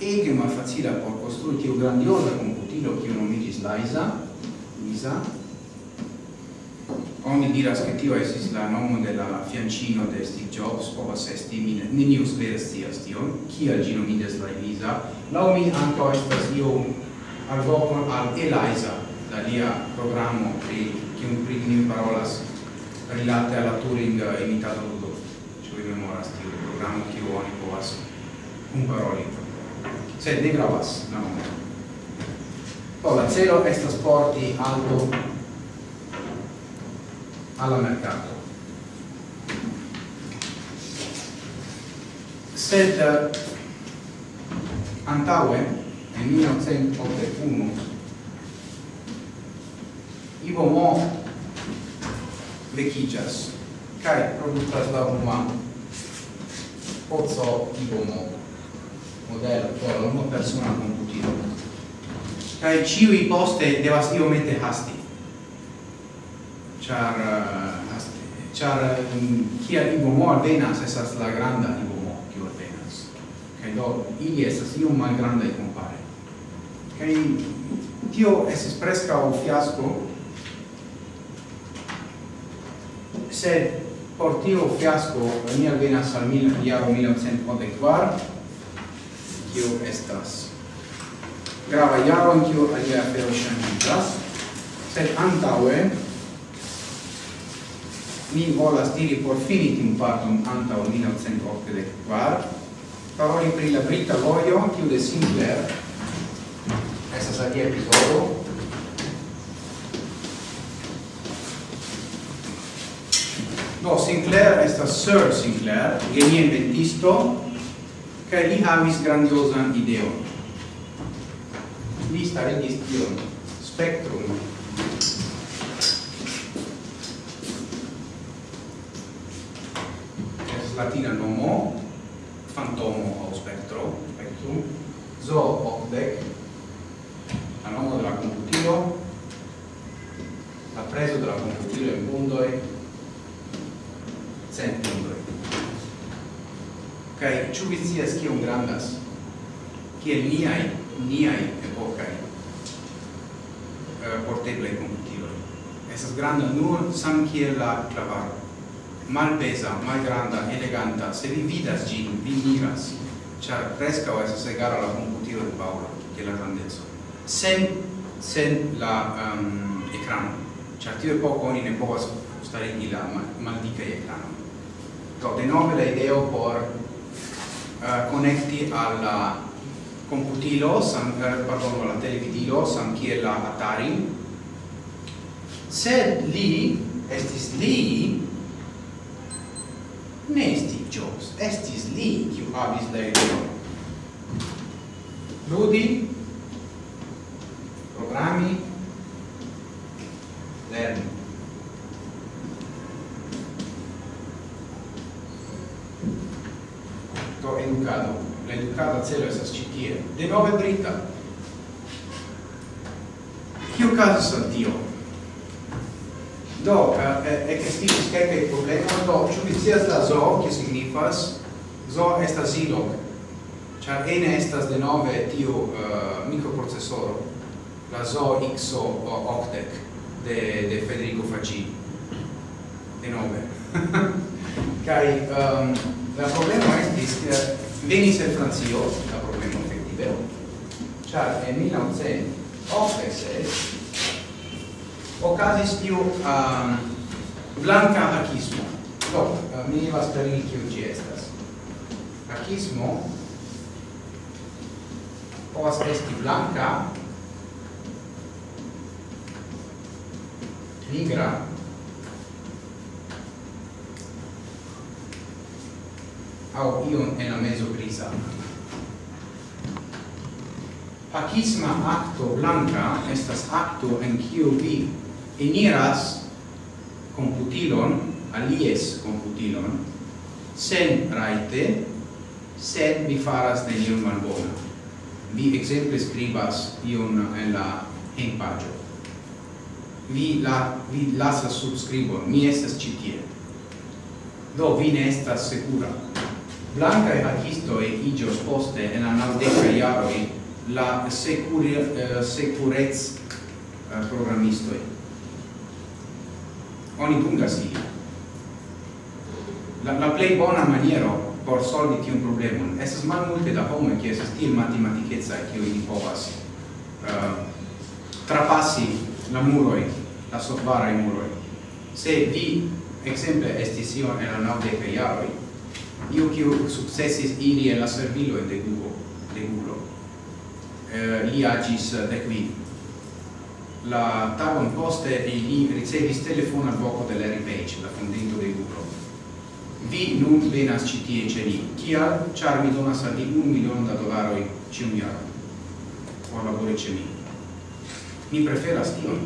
ege malfacila por konstrui tiu grandioza komputilo kiu nomigis Liza. Luisa. Oni diras che tio esis la nomo de la fiancino de Steve Jobs, povas esti, mi neniu spere tias tion, kia gi nomides la Elisa. Lau mi ankaŭ estas iom alvoko al Eliza, la lia programo pri kiun pri ni parolas rilate alla Turing imitato ludo. Ci vi memoras tio programo, kiu oni povas kunparoli? Sed ne gravas la nomo. Poi la celo estas porti alto alla mercato. Sed antaue, nel 1981, Ivo Mo vecchigas cae productas la unua pozzo Ivo Mo, modello, cioè la unua persona computino kai ciui poste devas iomete hasti. Char uh, eh, hasti. Char um, mm, kia libomo alvenas esas la granda libomo kiu alvenas. Kai do ili esas iom malgrandaj compare kai tio esis presca o fiasco, sed por tio fiasco ni alvenas al mil, iaro 1954, kio estas grava jaro in kiu alia afero ŝanĝiĝas, sed antaŭe mi volas diri por fini tiun parton antaŭ 1984, paroli pri la brita vojo kiu de Sinclair estas alia epizodo Do, Sinclair estas Sir Sinclair, genie inventisto, kaj li havis grandiozan ideon li starigis tion spektrum es latina nomo fantomo o spectro spectrum zo octec la nomo della computilo la preso della computilo in bundoi centundoi kai ĉu vi scias kiom grandas? Kiel niai niai epocai uh, eh, porteblei computiloi. Esas granda nur sam kiel la clavaro. Malpesa, malgranda, eleganta, se vi vidas gin, vi miras, char prescao esas egara la computilo de Paula, che la grandezza. Sen, sen la ehm, um, ecrano, char tio epoco oni ne povas in la mal, maldica ecrano. Do, nove la ideo por eh, uh, connecti alla computilo, sam, eh, pardon, la televidilo, sam kiel la Atari, sed li, estis li, ne estis Jobs, estis li, kiu havis la ideon. Ludi, programmi, lerni. pro educado. La educada celo estas citie de nove brita. Kio caso al tio? Do, eh, eh, ekestis kelkaj problemoj, do ĉu vi scias la zoo, kio signifas? Zoo estas ilog, ĉar ene estas denove tiu uh, mikroprocesoro, la zoo XO octec de, de Federico Faggi, denove. kai um, ehm, la problema estis che venis el Francio, la problema effettive, char en 1986 ocasis tiu um, blanca anarchismo. Do, uh, mi vas parli kiu ĝi estas. Hakismo povas esti blanca, nigra, au ion en la mezo grisa. Pacisma acto blanca estas acto en kiu vi eniras computilon, alies computilon, sen raite, sed vi faras nenion malbona. Vi exemple scribas ion en la en. Vi la vi lasas subscribon, mi estas citie. Do vi ne estas segura blanca e artisto e igios poste en la naudeca iaroi la securi, uh, securez eh, programmistoi. Oni pungas ili. La, la plei bona maniero por solvi tiun problemon estas mal multe da homo che estas tiel matematicheca che ili povas eh, uh, trapassi la muroi, la sotvaraj muroi. Se vi, exemple, estis ion en la naudeca iaroi, io che successis iri en la servilo de Google de Google eh, li agis de qui la tagon poste e li ricevis telefon al voco de Larry Page la fondinto de Google vi nun venas citi e ceri kia char mi donas al di un milion da dolaroi ci un iaro. Por labore ce mi mi preferas tio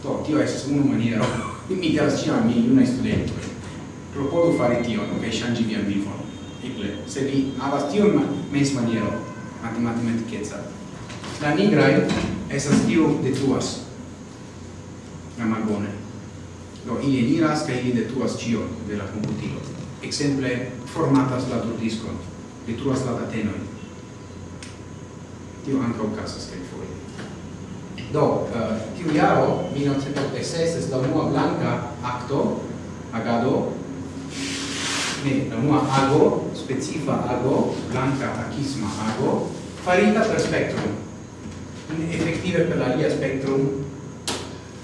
to tio es unu maniero mi diras ciam mi una propodu tio, tion, che shangi via vivo. Eble, se vi havas tio ma mens maniero, matematikeca. La nigraj tio de tuas. la malbone. Do, ili eniras kaj ili detruas ĉion de la computilo. Exemple formatas la turdiskon, detruas la datenojn. Tio anche un caso che fuori. Do, uh, tiu jaro, 1986, es la unua blanca acto, agado, ne, la unua ago, specifa ago, blanca acisma ago, farita per spectrum. effettive per la lia spectrum,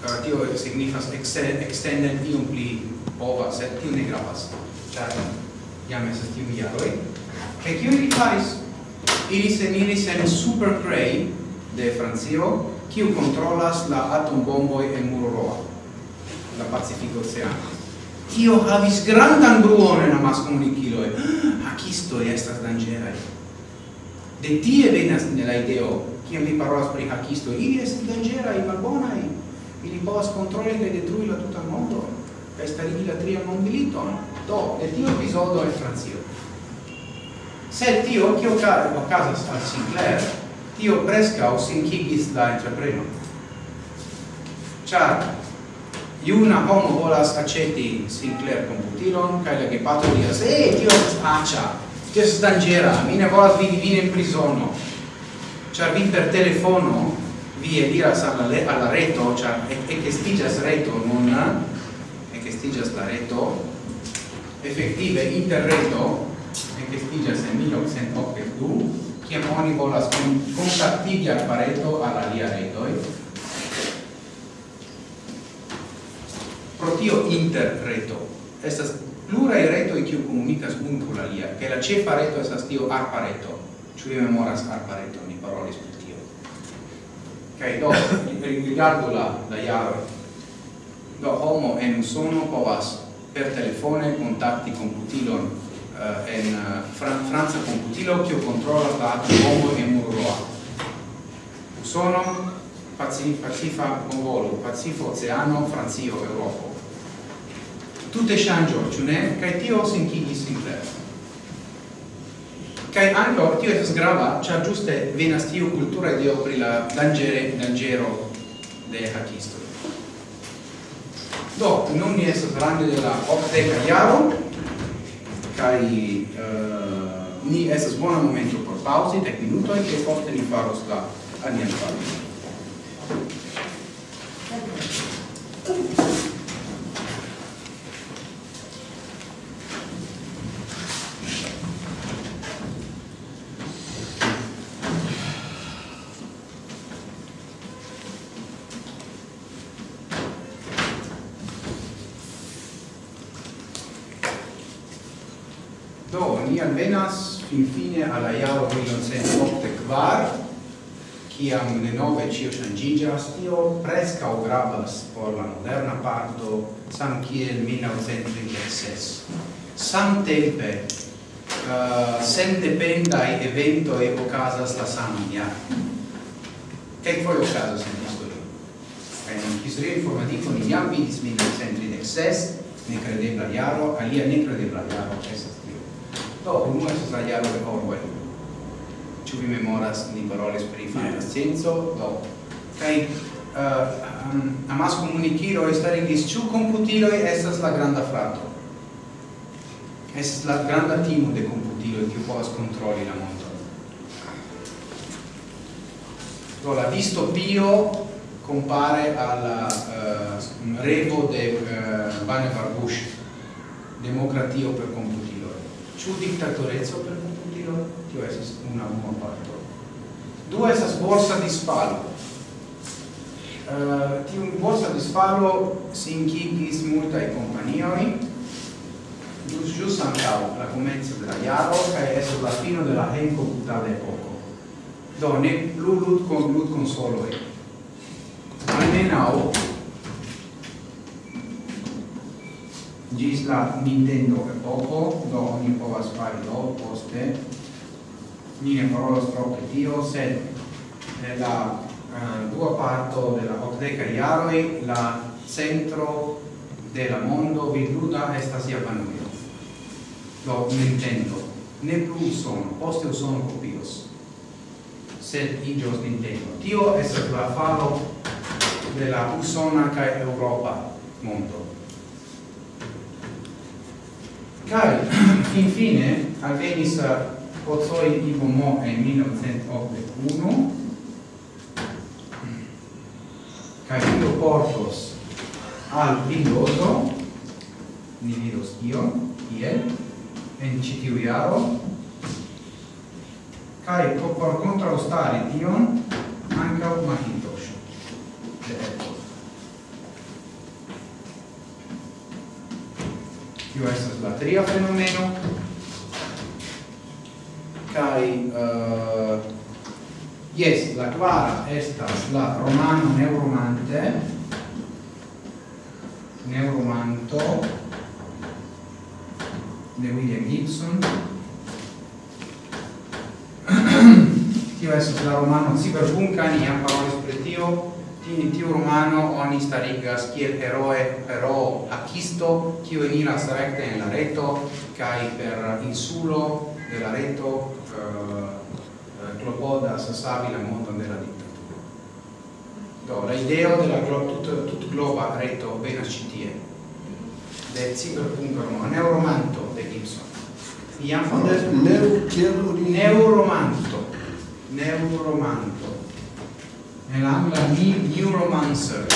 uh, tio signifas extended ium pli ova, set tio ne gravas, char jam esas tiu jaroi. Che kio ili fais? Ili senilis en Super Cray de Francio, kiu controlas la atom bomboi en Muroroa, la Pacifico Oceano tio havis grandan bruon en amas comunicilo e ah, Hakistoi estas dangera De tie venas nella ideo, kiam vi parolas pri hakistoi, ili estas balbona i ili povas kontroli kaj detrui la tutan mondo, kaj starigi la tria mondmiliton. Do, de tio epizodo en Francio. se tio, kio okazas al Sinclair, tio preskaŭ sinkigis la entrepreno. Ciar, iuna homo volas aceti Sinclair computilon, cae la gepato dias, eh, tio acia, tio es dangera, mi ne volas vidi vin in prisono. Char vi per telefono, vi eliras alla, alla reto, char ecestigas reto, non e eh? che stigias la reto, effettive interreto, e che ecestigas en 1982, ciam oni volas contattigi al pareto alla lia retoi, pro tio interreto estas plura reto kiu komunikas unu kun alia kaj la ĉefa reto estas tio arpa reto. Ĉu vi memoras arpa reto? Ni parolis pri tio. Kaj do rigardu la la jaro do homo en usono povas per telefone kontakti komputilon uh, en uh, Fran Franca komputilo kiu kontrolas la homo en Muroa usono pacifa pacifa Mongolo, pacifo oceano, Francio, Europa tutte changio, ciu ne? Cai tio sincigis Sinclair. Cai anco, tio esas grava, cia giuste venas tio cultura ideo pri la dangere, dangero de hacisto. Do, nun ni esas range de la octeca iaro, cai uh, eh, ni esas buona momento por pausi, tec minutoi, che forte ni faros la alian pausi. fine alla iaro 1908 kvar kiam cio ĉio io tio o gravas por la moderna parto samkiel 1936 samtempe uh, eh, sendependaj eventoj ocasas la saman jaron Che okazas en in kaj en historio informatico, ni jam vidis 1936 nekredebla iaro, alia nekredebla jaro estas dopo noi si sbagliarono Orwell ci rimemoras ni paroles pri fantascienco eh. do kaj uh, eh, um, amas comunichiro e stare komunikiro starigis ĉu komputiloj estas la granda frato. Estas la granda timo de e kiu povas kontroli la mondon do la distopio compare al uh, revo de uh, Vannevar democratio per computilo Ciu dictatorezzo per Putino? Tio esas una unua parto. Due, esas borsa di spalo. Uh, eh, tiun borsa di spalo sinkigis multae companioi, gius gius ancao la comenzo della iaro e esso la fino della hen computata epoco. Do ne plu lut con lut consoloi. Almenau gis la Nintendo epoco, do oni povas fari do poste, ni ne parolas tro tio, sed eh, nella uh, eh, dua parto della octeca iaroi, la centro della mondo viduda estas Japanujo. Do Nintendo. Ne plu usono, poste usono copios. Sed igios Nintendo. Tio estas la falo de la usona ca Europa mondo. Kai, infine, alvenis Ozoi Ibomo e 1981, kai io portos al vidoso, ni vidos io, ie, en citiu iaro, kai por contraustare tion, ancau Mahintosho. Ecco. kiu estas la tria fenomeno? Kaj eh, uh, yes la kvara estas la romano neuromante. Neuromanto de William Gibson. Tio estas la romano ciberpunkani jam parolis pri tio in tiu romano oni starigas kiel heroe pero akisto kiu eniras rekte en la reto kaj per insulo de la reto eh, eh klopodas savi la mondon de la diktaturo. Do la ideo de la glo tut, tut globa reto venas ĉi tie de cyberpunk romano, neuromanto de Gibson. Iam fondas neuromanto, neuromanto nell'angla ni neuromancer,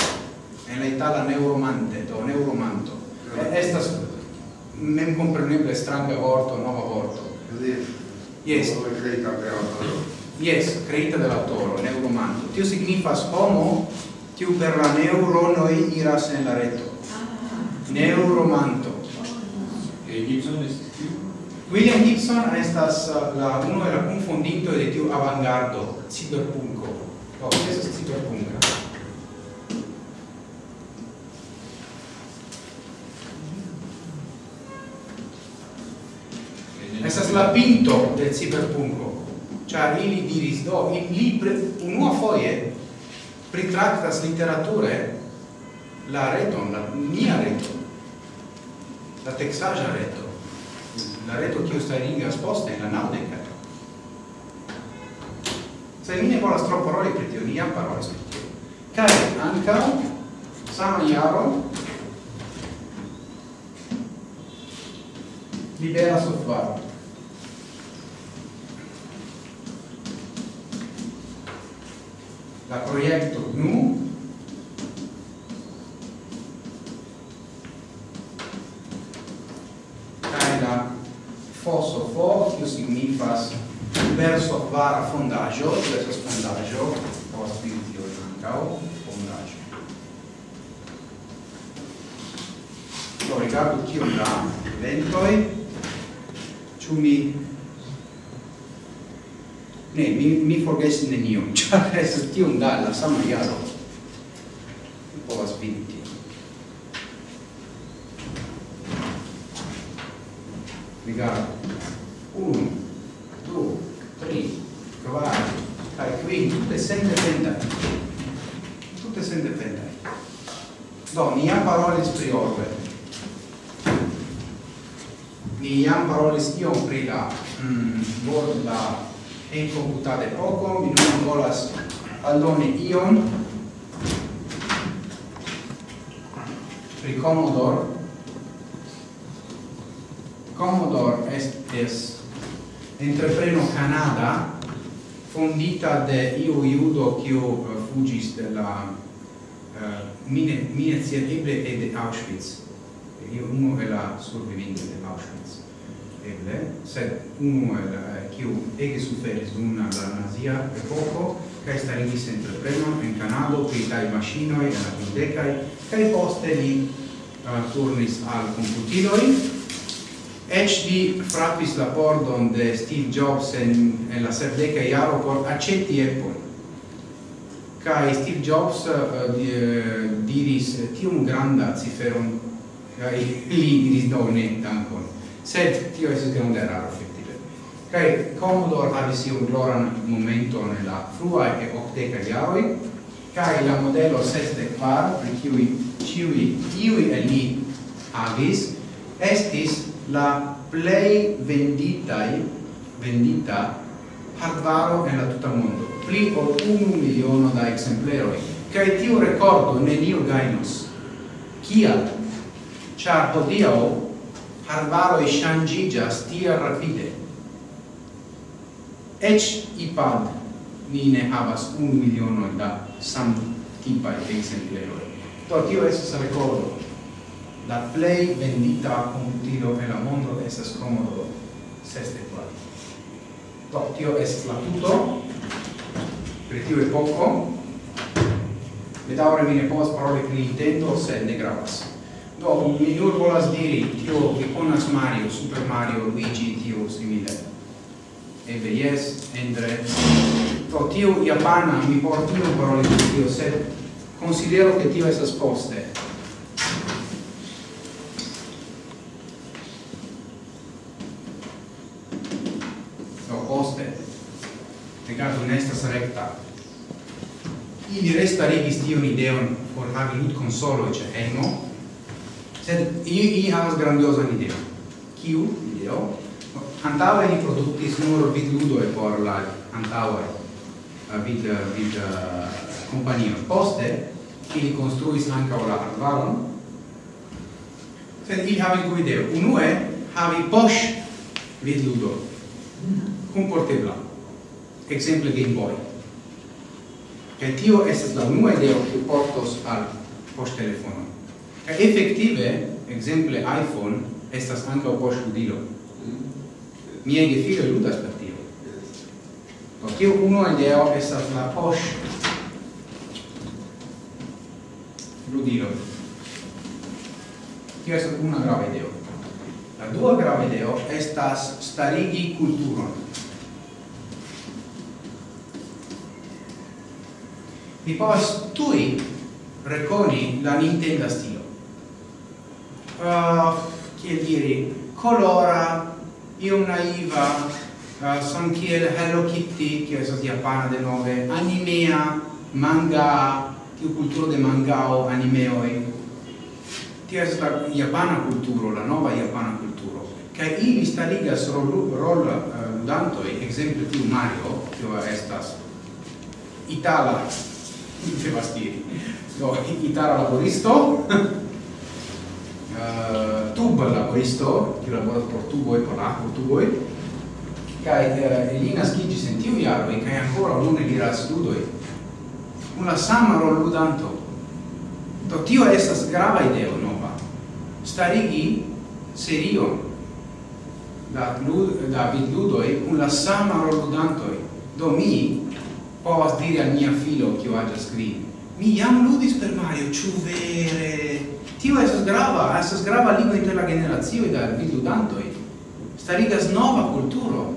nella itala neuromante, do neuromanto. e Estas mem compreneble stranga vorto, nova vorto. Yes. Yes, creita de l'autoro, neuromanto. Tio signifas homo, tiu per la neuronoi iras en la reto. Ah. Neuromanto. E Gibson estis? William Gibson estas la uno era confondinto de tiu avangardo, cyberpunko. Do, es estas ciberpunkta. La pinto del ciberpunko. Cha ili diris, do, ili unua foje pritraktas literature la reton, la mia reto, la texaja reto, la reto kiu starigas poste in la naudeca, se mi ne volas tro paroli pri tio, ni jam parolis pri tio. Kaj ankaŭ sama jaro libera software. La proiecto GNU kaj la FOSOFO, kio signifas verso vara fondaggio, verso fondaggio, fondaĵo post tio fondaggio. fondaĵo do rigardu kiom da ventoi, ĉu mi ne mi mi forgesis nenion ĉar estas tiom da la sama jaro povas vidi tion rigardu. Unu du, tri, kvar, kai quin, tutte sempre dependai. Tutte sempre dependai. Do, ni jam parolis pri orbe. Ni jam parolis iom pri la mm, borda encomputade poco, mi non volas aldone ion pri Commodore. Commodore est, est entrepreno Canada fondita de io iudo quo eh, fugis de la uh, mine mine cerebre e de Auschwitz. Io uno è la sopravvivente de Auschwitz. Eble. Sed uno è la eh, quo ege suferis dum la nazia e poco kai starigis entrepreno in Canada pri tai maŝinoj en la kvindekaj kaj poste li uh, turnis al computiloi. HD di frappis la pordon de Steve Jobs en, en la serdeca iaro por accetti Apple. Kai Steve Jobs uh, di, uh, diris tium granda ciferon. Kai li diris do ne dankon. Sed tio esas grande raro effettive kai Commodore havis iun gloran momento nella frua e octeca iaroi kai la modello seste quar pri ciui ciui iui e li agis estis la play venditai vendita hardvaro en la tuta mondo. Pli o unu miliono da exempleroi. Kaj tiu rekordo neniu gajnos. Kial ĉar hodiaŭ e ŝanĝiĝas stia rapide. Eĉ ipad ni ne havas un miliono da samtipaj ekzempleroj to tio estas rekordo la play vendita computilo en la mondo estas Commodore 64. Do, tio es la tuto, per tio e poco, bedaure mi ne povas paroli pri Nintendo, sed ne gravas. Do, mi nur volas diri, tio vi conas Mario, Super Mario, Luigi, tio simile. Ebe, yes, Endre. Do, tio Japana, mi por tio paroli pri tio, sed considero che tio esas poste. non estas recta. Ili restarigis tion ideon por havi lut consolo ce hejmo sed ili, i havas grandiosa ideo. kiu? Ideo? Antaŭe ni produktis nur vidludoj por la antaŭe vid vid kompanio. Poste ili konstruis ankaŭ la arbaron. Sed ili havis du ideo. Unue havi poŝ vidludo kunportebla exemple Game Boy. Kaj tio estas la unua ideo kiu portos al poŝtelefono. Kaj efektive, ekzemple iPhone estas ankaŭ poŝludilo. Miaj gefiloj ludas per tio. Do tio unua ideo estas la poŝ ludilo. Tio estas una grava ideo. La dua grava ideo estas starigi kulturon. mi povas tui reconi la Nintendo stilo. Uh, ah, che dire, colora, io naiva, ah, uh, son kiel Hello Kitty, che esas japana de nove, animea, manga, tiu cultura de mangao, animeoi, tiu è la japana cultura, la nova japana cultura. Che i mi sta liga rol, rol uh, eh, e esempio tiu Mario, tio estas, itala dice Bastieri no, chitarra laboristo. Eh, uh, tub laboristo che lavora portugoi con la portugoi kai eh, uh, Elina Schigi sentiu jaroi kai ancora lune di la studoi una samaro ludanto to tio estas grava ideo nova. Starigi serio da lud da vidudoi un la sama roludantoi do mi povas dire al mia filo che ho già scritto. mi jam ludis per Mario ciu vere? Tio estas grava estas grava ligo inter la generazione da vidludantoj starigas nova kulturo.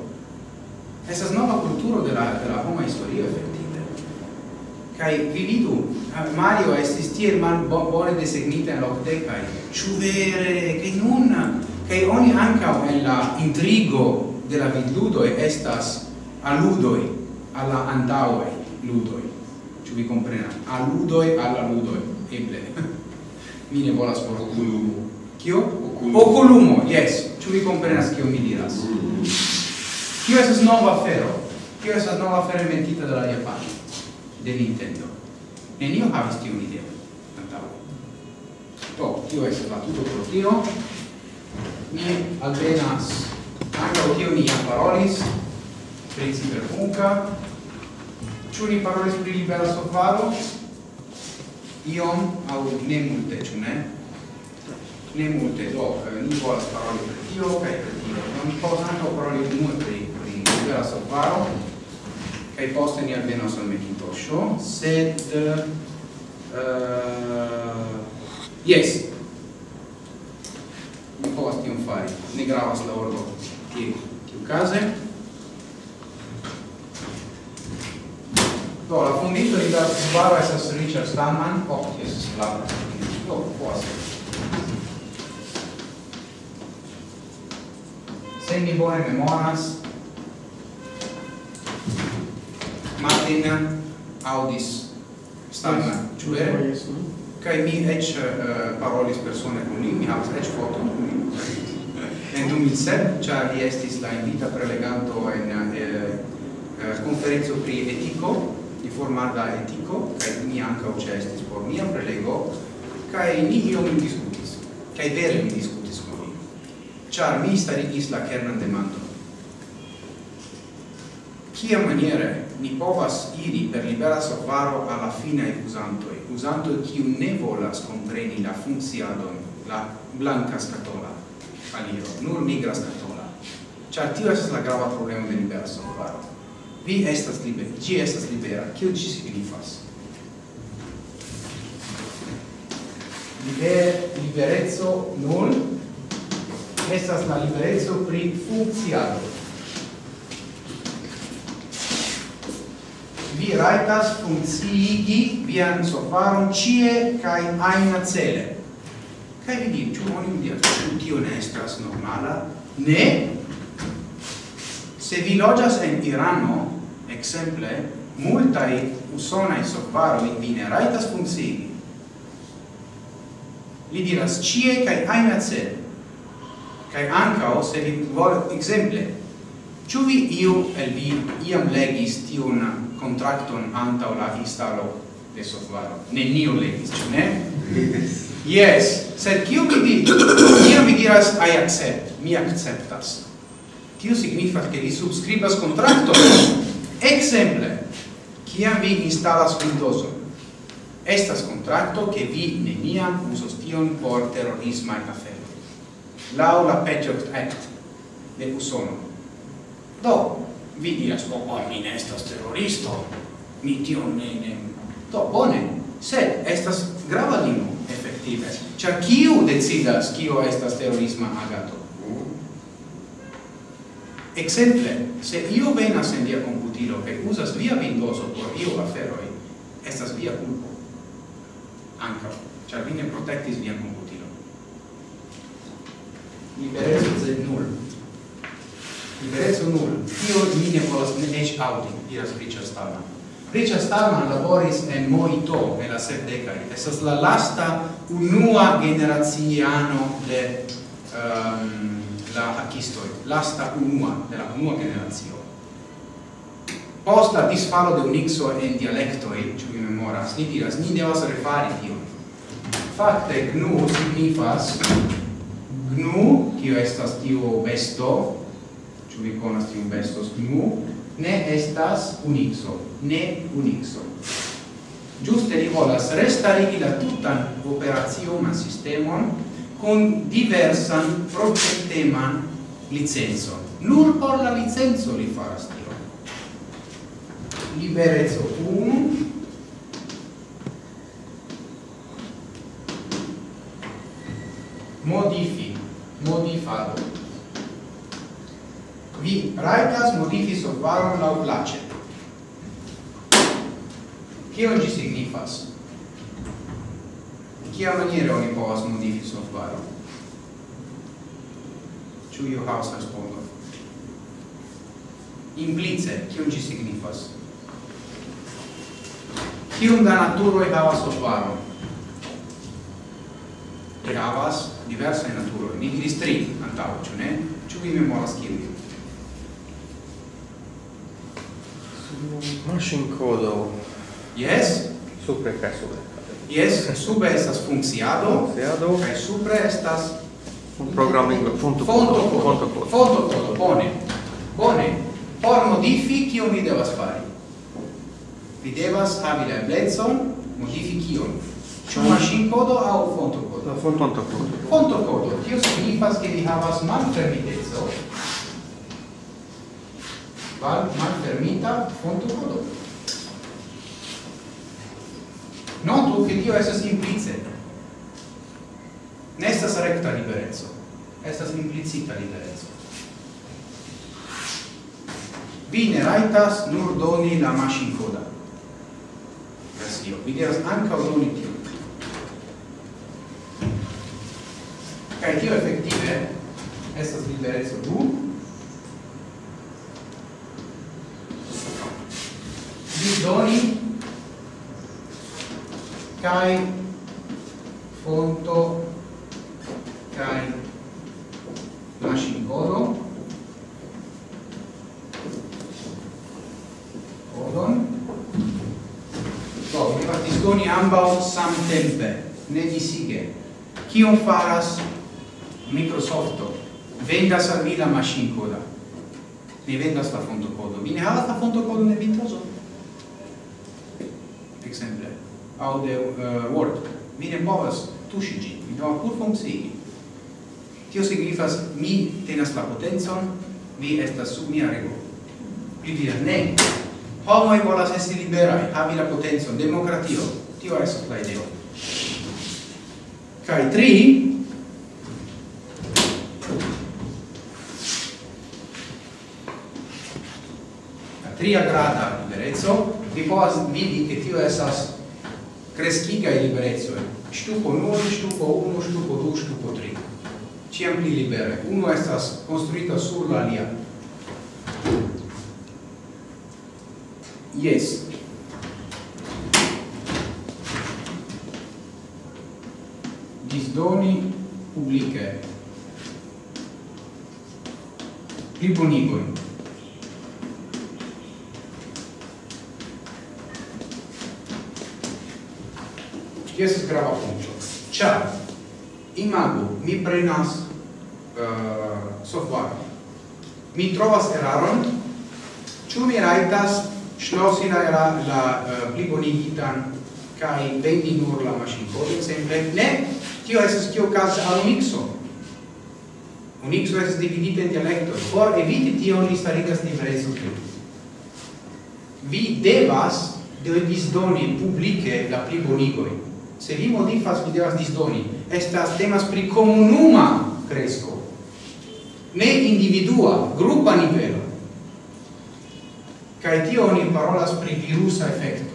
Estas nova kulturo de la de la homa historio efektive. Kai vi vidu Mario estis tiel mal bone designita in la okdekaj ĉu vere? Che nun che ogni anca en la intrigo de la e estas aludoi alla antaue ludoi. ci vi komprenas? Aludoi alla ludoi. Eble. mi ne volas por oculumo Kio? oculumo yes. ci vi komprenas kio mi diras? Kio esas nova afero? Kio esas nova afero inventita de la Japano? De Nintendo. Nenio havis tiun ideo antaue to kio esas la tuto pro tio. Mi alvenas ankaŭ tio ni parolis presi per buca, ciu ni parolis pri libera sofaro? Iom, au ne multe, ciu ne? Ne multe, do, eh, ni volas paroli per tio, cae per tio. Non posso anche paroli multe pri, pri libera sofaro, cae poste ni alvenos al Mekintosho, sed... Eh, uh, yes, mi povas tion fari, ne gravas la ordo, tiu case. Do, la fondinto di oh, la Svaro estas oh, Richard Stallman, ok, estas la Do, essere. Se mi bone memoras, Martin audis Stallman, ĉu vere? Kai mi ec uh, parolis persone con lui, mi havas ec foto con lui. en 2007, cia li estis la invita preleganto en eh, eh conferenzo pri etico, di formata etico, kai mi anca ucestis por mia prelego, kai ni io mi discutis, kai vere mi discutis con vi. Char mi starigis la kernan demando. Kia maniere ni povas iri per libera sovaro alla fine ai usantoi, usantoi kiu ne volas compreni la funziadon, la blanca scatola, aliro, nur nigra scatola. Char tio esas la grava problema de libera sovaro. Vi estas libera, ci estas libera. Kio ci signifas? Liber, liberezzo nul, estas la liberezzo pri funkciado. Vi raitas funkciigi vian sofaron cie kai aina cele. Kai vi diru, oni mi diru, tio ne estas normala, ne Se vi logias en Irano, exemple, multai usonai softvaroi vi ne raitas funzigi. Li diras cie cae aina cel. Cae ancao, se vi vol exemple, ciu vi iu el vi iam legis tiun contracton antau la installo de software. Nenio legis, ciu ne? Yes. Sed kiu vi di, iam vi diras, I accept, mi acceptas. Tio signifas che vi subscribas contratto Exemple, kiam vi instalas Windows, estas contracto che vi neniam usos tion por terrorisma e afero. Lau la Patriot Act de Usono. Do, vi diras, oh, oh, mi ne estas terroristo, mi tion ne, ne. Do, bone, sed estas grava limo, effettive. Cia kiu decidas kio estas terrorisma agato? Exemple, se io venas en via computilo che usas via Windowso por io aferoi, estas via culpo. Anca, char vi ne protectis via computilo. Liberezzo ze null. Liberezzo null. Io mi ne volas ne ec audi, diras Richard Stallman. Richard Stallman laboris en Moito, nella sepdecari. Estas la lasta unua generaziano de... Um, la hakistoi, lasta unua, de la unua generazio. Post la disfalo de unixo en dialectoi, ciò mi memoras, ni diras, ni devas refari tio. Fakte, gnu signifas, gnu, kio estas tio besto, ciò vi conas tio bestos gnu, ne estas unixo, ne unixo. Giuste li volas restarigi la tutan operaziuman sistemon con diversan progetteman licenzo. Nur por la licenzo li faras tio. Liberezzo 1, modifi, modifado. Vi raitas modifi solvaron lau place. Cion gi signifas? kia maniere oni povas modifi software? Ĉu iu havas respondon? Implice, kion ĝi signifas? Kiom da naturoj havas software? Tre havas diversaj naturo, Ni diris tri antaŭ, ĉu ne? Ĉu vi memoras kiel? Machine code. Yes? Supre kaj supre. Yes, sube estas funkciado, funkciado kaj supre estas programming fonto fonto fonto fonto fonto bone. Bone. Por modifi kio mi devas fari? Vi devas havi la eblezon modifi kion. Ĉu mm. maŝin kodo aŭ fonto kodo? Fonto kodo. Fonto kodo. Tio signifas ke vi havas malfermiteco. Val malfermita fonto kodo. mondo che Dio estas implice. Ne estas recta liberezzo, estas implicita liberezzo. Vi ne raitas nur doni la maschin coda. Versio, vi devas anca doni tio. Cai tio effettive estas liberezzo du, kai fonto kai maŝinoro kodon do oh, mi partis doni ambaŭ samtempe. Ne disige. Kion faras Microsofto? Vendas al mi la maŝinkoda mi vendas la fontokodo. Mi ne havas la fontokodon en vintraĵo aŭ de uh, Word. Mi ne povas tuŝi ĝin, mi devas pur funkcii. Tio signifas, mi tenas la potencon, mi estas sub mia rego. Mi diras, ne, homoj volas esti liberaj, havi la potencon, demokratio. Tio estas la ideo. Kaj tri, tria grada liberezzo, vi povas vidi che tio esas creschigai liberezzo stupo 9, stupo 1, stupo 2, stupo 3. Ciam pli libere. Uno estas construita sur la alia. Yes. Disdoni pubbliche Pli. Ĝi grava punkto. Ĉar imagu, mi prenas uh, software. Mi trovas eraron, ĉu mi rajtas ŝlosi la, era la uh, plibonigitan kai vendi nur la maŝinkodon ekzemple? Ne, tio estas kio okazas al mikso. Unixo estas dividita en dialektoj. Por eviti tion li starigas diversaj subtenoj vi devas de disdoni publike la plibonigoi se vi modifas, vi devas disdoni. Estas temas pri comunuma cresco, ne individua, grupa nivelo. Cae tio oni parolas pri virusa effecto.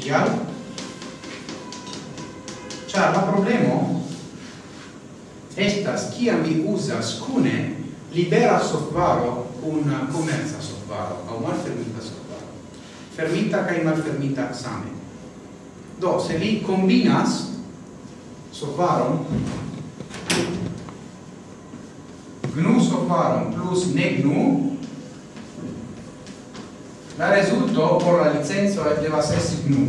kial ĉar la problemo estas kiam vi uzas kune libera softvaro un komerca softvaro, aŭ malfermita softvaro fermita kai malfermita same. Do, se li combinas sofaron gnu sofaron plus ne gnu la resulto por la licenzo devas esti gnu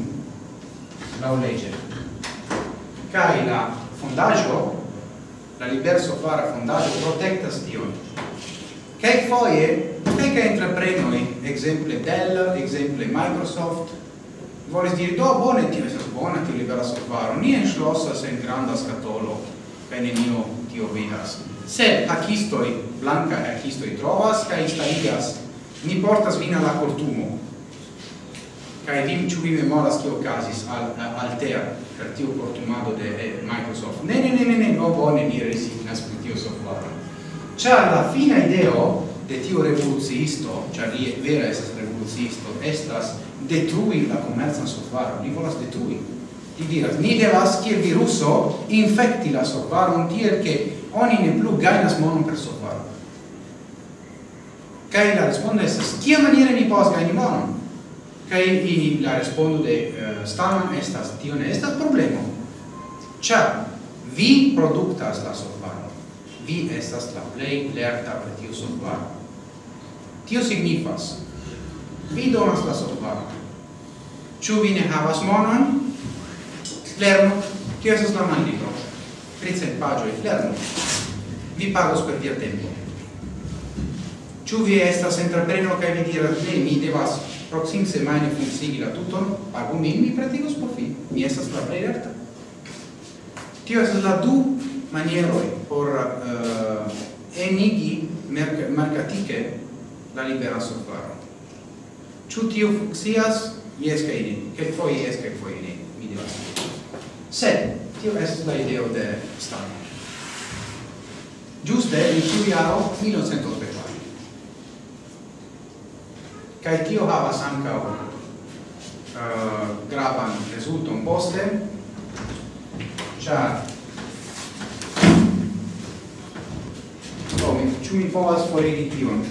la legge kai la fondaggio la liber sofara fondaĵo protektas tion kelkfoje che entreprenoi, exemple Dell, exemple Microsoft, volis dire, do, bone, tio esas bona, tio libera software, ni enschlossas en granda scatolo, kaj nenio tio vidas. Se acistoi, blanca acistoi trovas, kaj instaligas, ni portas vin alla cortumo, kaj vim ciu vi memoras kio okazis al Altea per tio cortumado de eh, Microsoft. Ne ne ne ne ne, no bone ni resignas pri tio software. Ciar, la fina ideo de tiu revoluciisto, ĉar li vera estas revoluciisto, estas detrui la komercan software, Li volas detrui. Li diras, ni devas kiel viruso infecti la softvaron tiel che oni ne plu gainas monon per software. Kaj la respondo estas, kia maniere ni povas gaini monon? Kaj la respondo de eh, uh, Staman estas, tio ne estas problemo. Ĉar vi produktas la software, Vi estas la plei lerta per tiu software. Tio signifas, vi donas la solvaron. Ĉu vi ne havas monon? Lernu. Tio estas la manlibro. Tricent pagioi, Lernu. Vi pagos per via tempo. Ĉu vi estas entrepreno kaj vi diras, ne, mi devas proxim semaine funsigi la tuton, pagu min, mi pratigos por vi. Mi estas la plei lerta. Tio estas la du manieroi por uh, enigi mercatike la libera software. Ciu tio fuxias? Yes, che ne. Che foi yes, che foi ne. Mi devas. Se tio estes la ideo de Stalin. Giuste, in ciu iaro, 1984. Kai tio havas ancao uh, eh, gravan resulton poste, cia oh, Ciu mi povas forigi tion?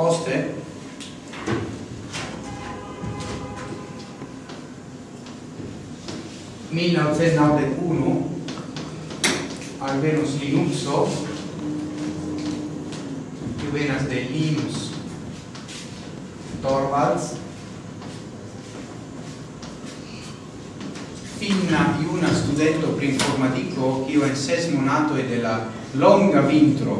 Poste. Mil naŭcent alvenos Linuxo kiu venas de Linus Torvalds. Finna iuna studento pri informatiko kiu en ses monatoj de la longa vintro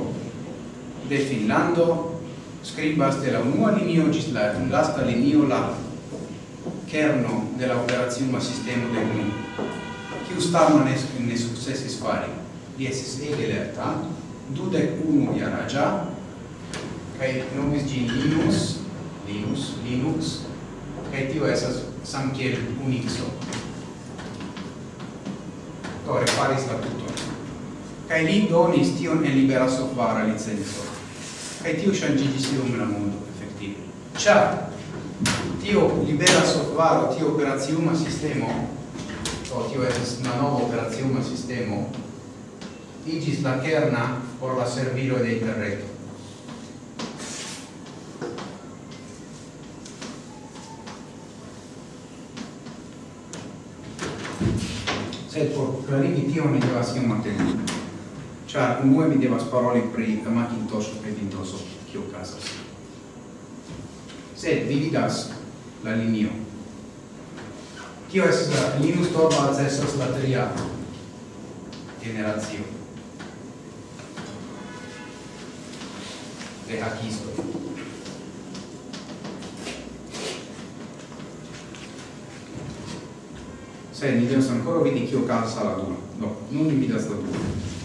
scribas de la unua linio gis la lasta linio la kerno de la operazione sistema de uni kiu Stalman ne, ne successis fari. Li esis ege lerta dudec unu iaragia kai nomis gi Linux Linux Linux kai tio esas samkiel Unixo. Do reparis la tuton. Kai li donis tion en libera software licenzo kai tio changigis iom la mondo effettive cia tio libera software tio operaziuma sistemo. O tio es una nova operaziuma sistemo. Igis la kerna por la servilo de internet sed por clarigi tio mi devas iom atendi Ĉar unue mi devas paroli pri Macintosho kaj Windowso, kio okazas. Sed vi vidas la linio. Tio estas la Linux Torvalds estas la tria generazio de hakisto. Sed ni devas ancora vidi kio okazas la dua. no, nun mi vidas la dua.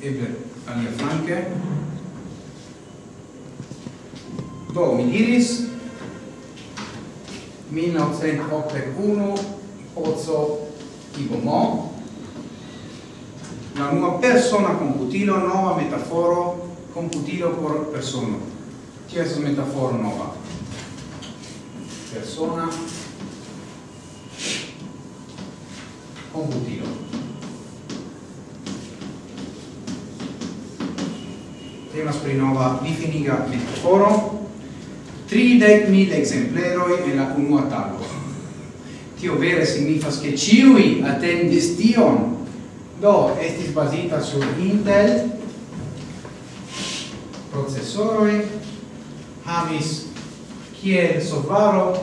e per alia flanke do mi diris 1981 Pozzo Ibomò la nuova persona computilo nova metaforo computilo por persona che es metaforo nova? Persona computilo. temas pri nova difiniga metaforo, tridec mil exempleroi en la unua tago. Tio vere signifas che ciui attendis tion, do estis basita sur Intel, processoroi, havis kiel sovaro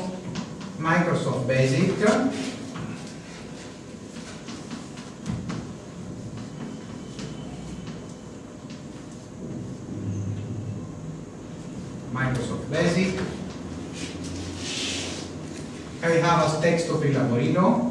Microsoft Basic, havas texto pri laborilo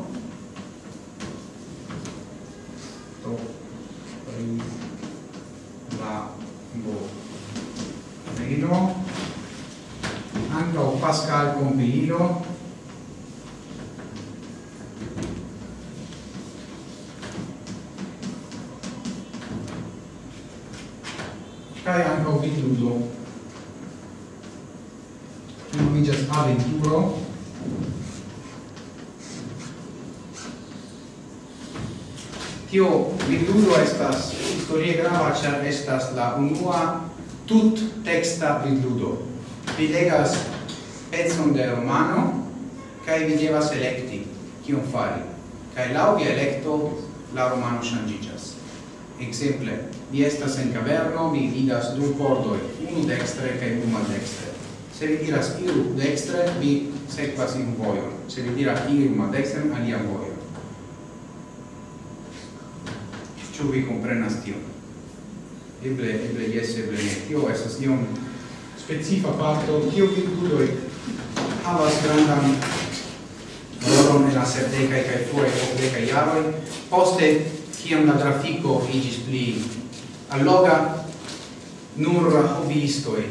unua tut texta vidludo. Vi legas pezon de romano, kai vi devas electi, kion fari. Kai lau vi electo, la romano shangigas. Exemple, vi estas en caverno, vi vidas du cordoi, unu dextre kai unu maldextre. Se vi diras iru dextre, vi sequas in voion. Se vi diras iru maldextre, alia voion. Ciu vi comprenas tion eble eble yes eble ne. Tio estas iom specifa parto. Tio virtudoj havas grandan rolon en la sepdekaj kaj pluraj okdekaj jaroj. Poste kiam la trafiko iĝis pli alloga nur hobiistoj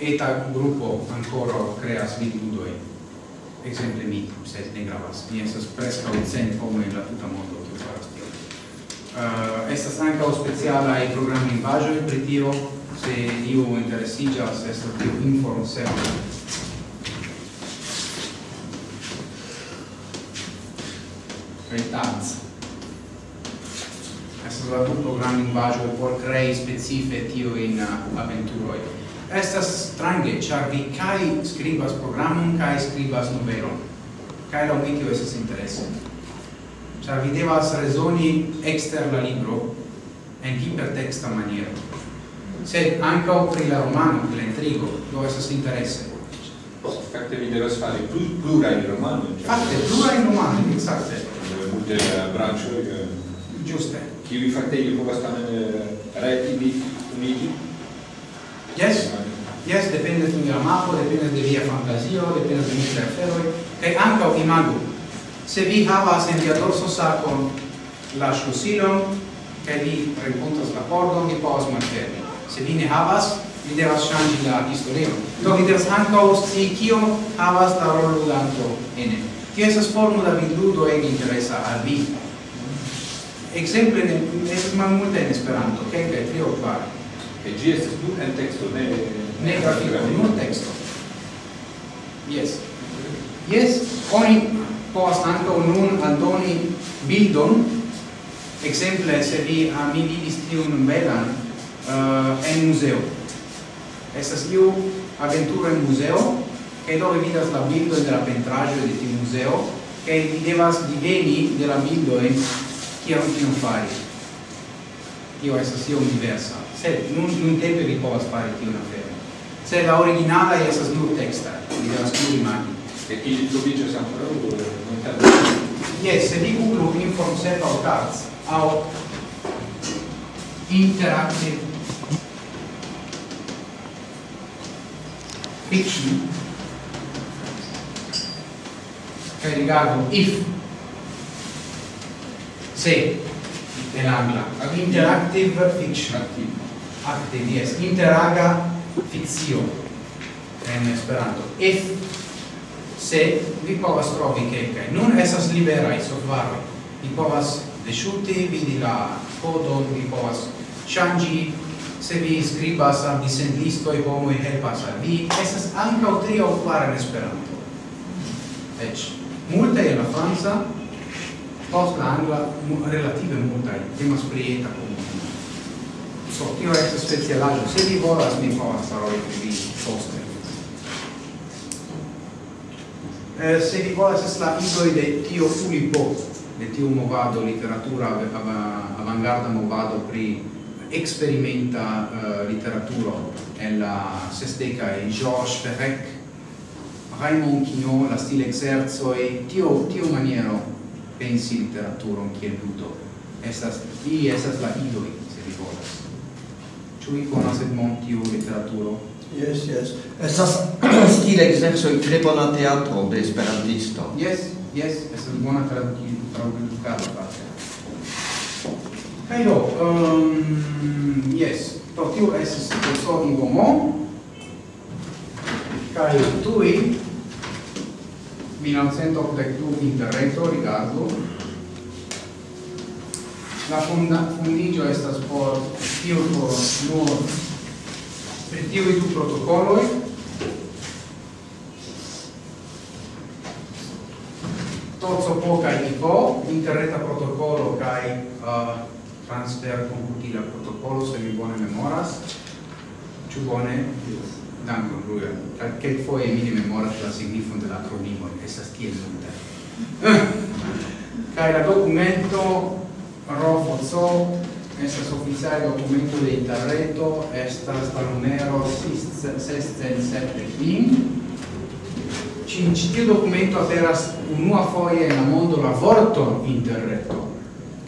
eta grupo ancora creas vidudoj ekzemple mi sed ne gravas. Mi estas preskaŭ cent homoj en la tuta mondo uh, estas programmi in programlingvaĵoj pri tio se iu interesiĝas estas tiu informservo Retanz estas la du programlingvaĵoj por specifiche specife in uh, aventuroj estas strange char vi kaj skribas programon kai skribas numeron kaj laŭ mi tio estas interese. cioè videva să rezoni exter la libro en hipertexta maniero. Sed ankaŭ pri la romano, pri la intrigo, do estas interese. Fakte vi devas plurale plu, plurajn romanojn. Fakte plurajn romanojn, ekzakte. Multe branĉoj. Ĝuste. Kiuj fakte ili povas tamen eh, reti uniti Yes. Yes, dependas de la dipende dependas de fantasia dipende dependas de miaj e anche ankaŭ imago. Se vi havas en via dorso sacon la ŝlosilon kaj vi renkontas la pordon, vi povas malfermi. Se vi ne havas, vi devas ŝanĝi la historion. Do vi devas ankaŭ scii kiom havas la rolludanto ene. Tio estas formo da vidludo ege interesa al vi. Exemple ne estas malmulte en Esperanto, kelkaj tri aŭ kvar. Kaj ĝi estas nur en teksto, ne ne grafiko, nur teksto. Yes. Yes, oni povas ankaŭ nun aldoni bildon. Ekzemple se vi a mi vidis tiun belan uh, en muzeo. Estas iu aventuro en muzeo kaj dove vidas la bildon de la pentraĵo de tiu muzeo kaj vi devas diveni de la bildoj kion tion fari. Tio estas iom diversa. Sed nun nun tempe vi povas fari tiun aferon. Sed la originala estas nur teksta vi devas nur imagi e Ilyich sono ancora loro di the guru informs about arts how interactive fiction cioè, caricato if se dell'angla interactive fiction. Active, active yes. Interaga fizio in esperanto if se vi povas trovi kelkaj. Nun estas liberaj softvaroj. Vi povas deŝuti vidi la kodon vi povas ŝanĝi. Se vi skribas al dissendistoj homoj helpas al vi. Estas ankaŭ tri aŭ kvar en Esperanto. Eĉ multaj en la franca post la angla relative multaj temas pri eta komuna so tio estas specialaĵo. Se vi volas mi povas paroli pri vi poste. eh, se vi volas es la idoi de tio Ulipo, de tiu movado literatura avangarda movado pri experimenta uh, literaturo en la sesteca e Georges Perec Raymond Quignon la stile exerzo e tio tio maniero pensi literaturo kiel ludo. Estas i estas la idoi se vi volas. Ĉu vi konas Edmond tiu literaturo? Yes, yes. Estas stil exerso tre bona teatro de esperantisto. Yes, yes, estas bona tradukilo, tradukado parte. Kaj do, um, yes, do tio estas profesor Ngomon, kaj tui 1982 interreto rigardo la funda fundigio estas por tio por nur pri tiui du protocoloi TOCOPO kai NICO, interreta protocolo kai uh, transfer computila protocolo, se mi bone memoras. Ciu bone? Yes. Dankon, Ruja. che foje mi ne memoras la signifon de l'acronimo acronimo, estas tiel multa. kai la documento ROFOCO Estas oficiale documento de interreto estas la numero 6.7.5 in Ci documento aperas unua foie en la mondo la vorto interreto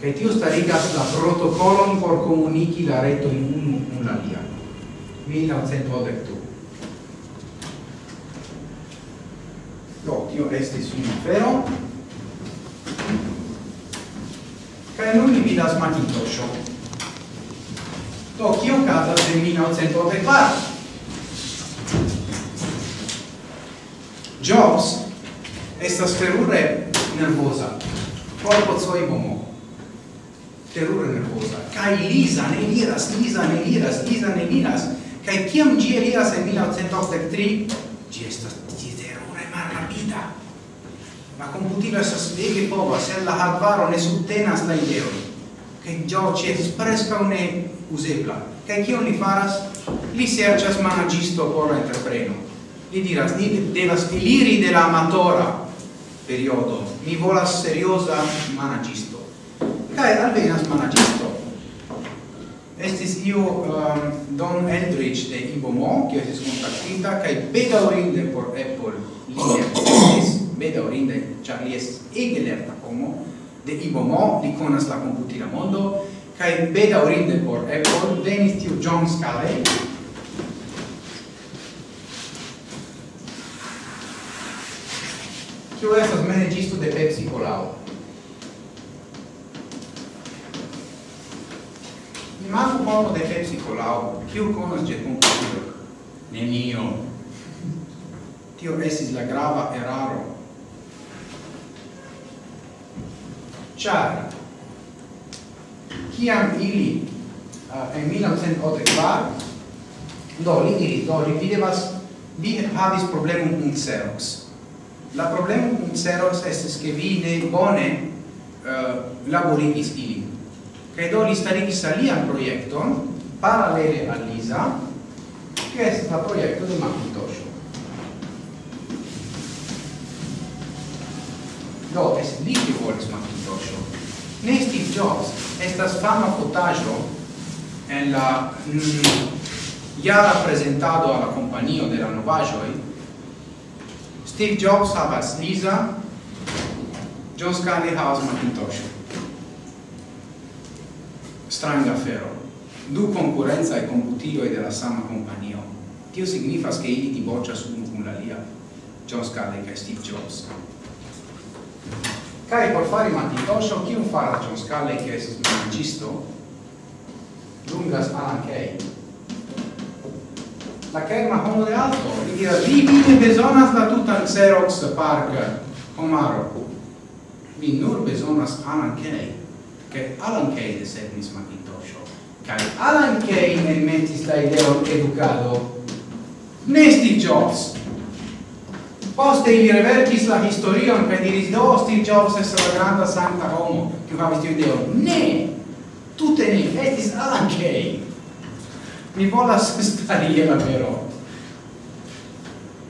che tiu starigas la protocolon por comunichi la reto in unu un alia. 1982 Do, tio estis un afero. Kaj nun mi vidas manitosho Do, kio casas de 1984? Jobs estas terure nervosa, corpo soi momo, terure nervosa, kai lisa, ne liras, lisa, ne liras, lisa, ne liras, kai kiam gi eliras en 1983, gi estas terure malrapida. La computilo estas ege povas, se la hardvaro ne subtenas la ideoi, cae gio ci espresca une usebla. Kaj kion li faras? Li serĉas managisto por la entrepreno. Li diras, ni devas eliri de la amatora periodo. Mi volas serioza managisto. Kaj alvenas managisto. Estis iu um, Don Eldridge de Ibomo, kiu estis kontaktita, kaj bedaŭrinde por Apple li oh. estis bedaŭrinde, ĉar li estis ege lerta homo de Ibomo, li konas la komputila mondo, kai beta orinde por Apple venis tiu John Sculley kiu estas managisto de Pepsi Colao. Imagu mono de Pepsi Colao, kiu konas ĝe konkurso? Nenio. Tio estis la grava eraro. Ĉar kiam ili uh, en 1984 do li diris do li videvas vi havis problemon kun Xerox la problemo kun Xerox estes ke vi ne bone uh, laborigis ili kaj do li starigis alian projekton paralele al Lisa che è la progetto di Macintosh. do es li che volis Macintosh. Ne Steve Jobs estas fama fotaĵo en la mm, jara prezentado al la kompanio de la novaĵoj. Steve Jobs havas Lisa, John Scully havas Macintosh. Stranga afero. Du konkurencaj komputiloj de la sama kompanio. Tio signifas ke ili diboĉas unu cum la lia John Scully e Steve Jobs. Kai por fari matitoso, kiu faras John Scully, che è magisto? lungas Alan Kay. La kerma homo de alto, li diras, vi vide besonas la tutan Xerox Park Homaro. Vi nur besonas Alan Kay, che Alan Kay desegnis matitoso. Kai Alan Kay ne metis la ideo educado. Nesti Jobs, Poste ili reverkis la historion kaj diris do Steve Jobs estas la granda sankta homo kiu havis tiun ideon. Ne! Tute ne, estis anche. Mi volas starie la vero.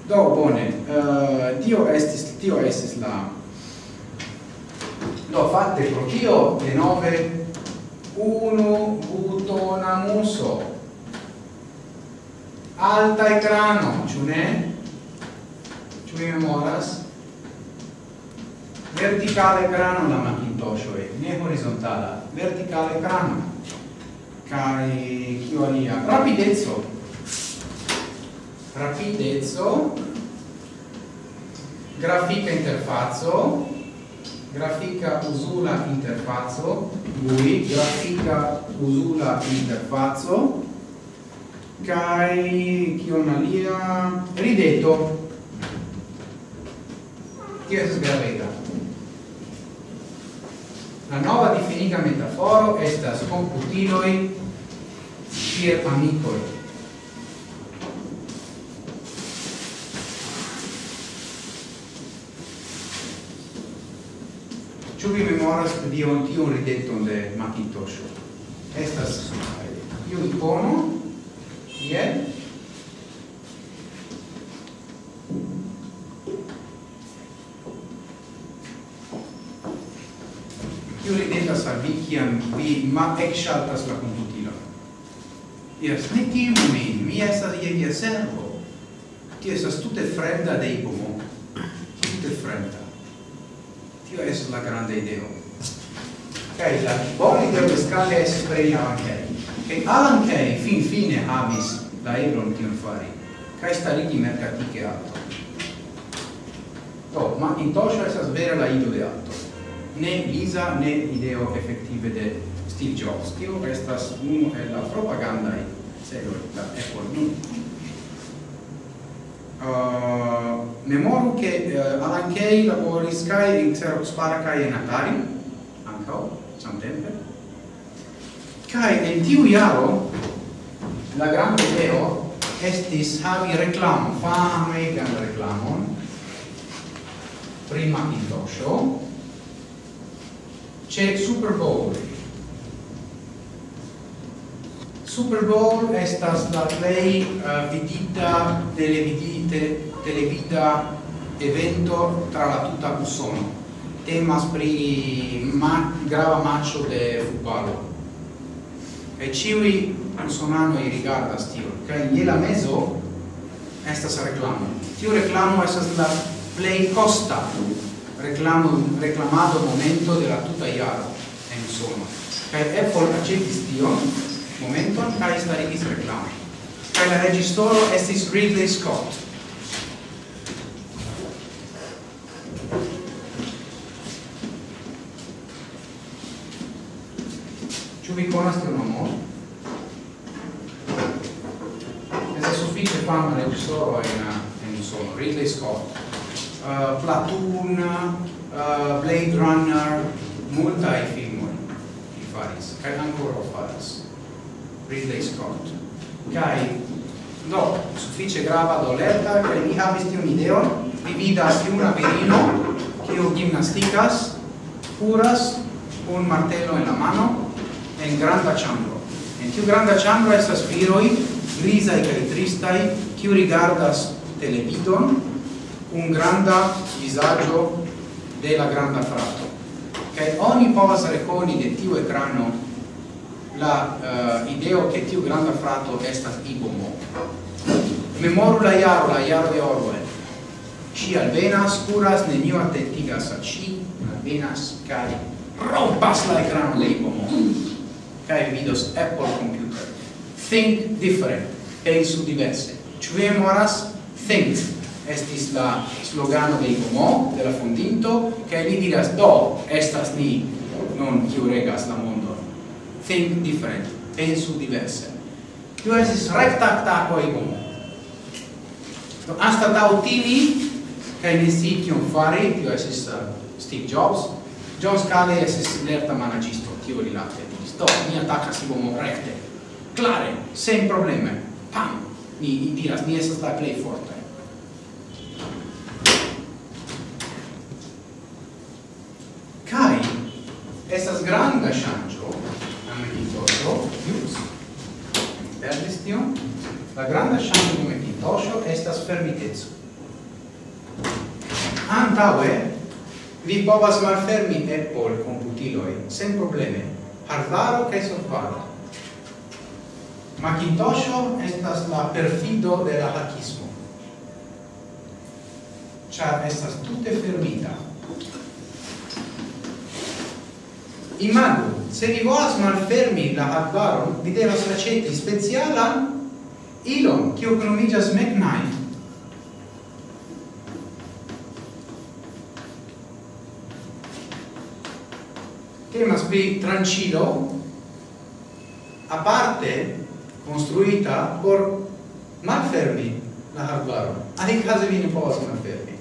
Do bone, uh, tio estis tio estis la Do fatte pro tio de nove unu butona muso. Alta ekrano, ĉu ne? Ĉu vi memoras? Verticale ekrano la Macintosh ne horizontala, verticale ekrano. Kai kio alia? Rapidezzo. Rapidezzo. Grafica interfazzo. Grafica usula interfazzo. Lui, grafica usula interfazzo. Kai kio alia? Ridetto tio è gravega. La nova definita metaforo estas computiloi kiel amicoi. Ĉu vi memoras dion tiun rideton de Macintosh. Estas iu icono, kiel Tio ridetas al vi, kiam vi ma ekŝaltas la komputilon. Diras, ne timu min, mi estas je via servo. Tio estas tute fremda de ipomo. Tute fremda. Tio estas la granda ideo. Kaj la bona ideo de Scale estas pri Alan Kay. Kaj Alan Kay fin fine havis la eblon tion fari. Kaj starigi mercatike alto. Do, ma in tosha estas vera la ido de alto ne Lisa ne ideo effettive de Steve Jobs, tio restas uno e la propaganda e celo da Apple nun. Uh, memoru che uh, Alan Kay laboris kai in Xerox Parca e Atari, ancao, samtempe. Kai en tiu iaro, la grande ideo estis havi reclamo, fame gan reclamon, prima Macintosho, c'è Super Bowl. Super Bowl estas la play uh, eh, vidita televidite televida evento tra la tutta Usono. Temas pri ma grava matcho de futbalo. E ciui usonanoi rigardas tion, kaj je la mezo estas reklamo. Tiu reclamo estas la play costa reclamo, reclamato momento della tutajaro en insomma. Kaj Apple accetti tion momenton kaj starigis reklamon. Kaj la registoro estis Ridley Scott. Ĉu vi konas tion nomon? Estas sufiĉe fama registoro en en sono Ridley Scott. uh, Platoon, uh, Blade Runner, multae filmoi li faris, kaj ancora faris, Ridley Scott. Kaj do, suffice grava doleta, kaj mi havis tion ideon, mi vidas juna virino, kiu gimnasticas, curas, un martelo en la mano, en granda chambro. En tiu granda chambro estas viroi, grisai kaj tristai, kiu rigardas televidon, un granda visaggio della granda frato. Che ogni povas reconi de tiu ecrano la uh, ideo che tiu granda frato estas ibomo memoru la iaro la iaro de Orwell ci alvenas curas neniu attentigas a ci alvenas cari rompas la ecrano de ibomo kai vidos Apple computer. Think different. Pensu diverse. Ci memoras? think estis la slogano de Igomo, de la fondinto, che li diras, do, estas ni, non kiu regas la mondo. Think different, pensu diverse. Tio estis recta attacco Igomo. Do, hasta da utili, che ne si kion fari, tio estis uh, Steve Jobs, John Scali estis lerta managisto, tio rilate. Do, ni attacas Igomo recte, clare, sen probleme, pam, ni diras, ni estas la play forte. granda ŝanĝo en Mekintosho Jus. perdis tion la granda ŝanĝo de Mekintosho estas fermiteco. Antaŭe vi povas malfermi Apple komputiloj sen probleme hardvaro kaj softvaro Macintosho estas la perfido de la hackismo. Ciar estas tute fermita imagu, se vi volas malfermi la hardware, vi devas raceti specialan ilon, kiu nomigas McKnight. Temas pri trancilo aparte construita por malfermi la arbaron. case vi ne povas malfermi.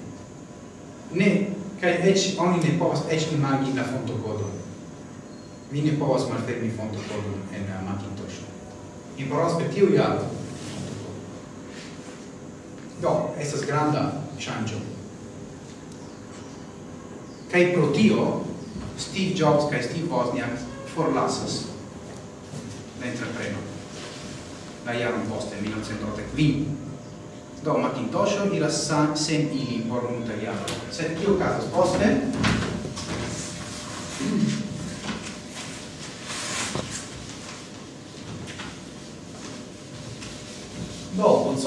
Ne, kaj eĉ oni ne povas eĉ imagi la fontokodon mi ne povas malfermi fonto kodon en Macintosh. Mi parolas per tiu jaro. Do, estas granda ŝanĝo. Kaj pro tio, Steve Jobs kaj Steve Wozniak forlasas la entrepreno la jaron poste, 1985. Do Macintosh iras sen ili por multa jaro. Sed tio casas poste,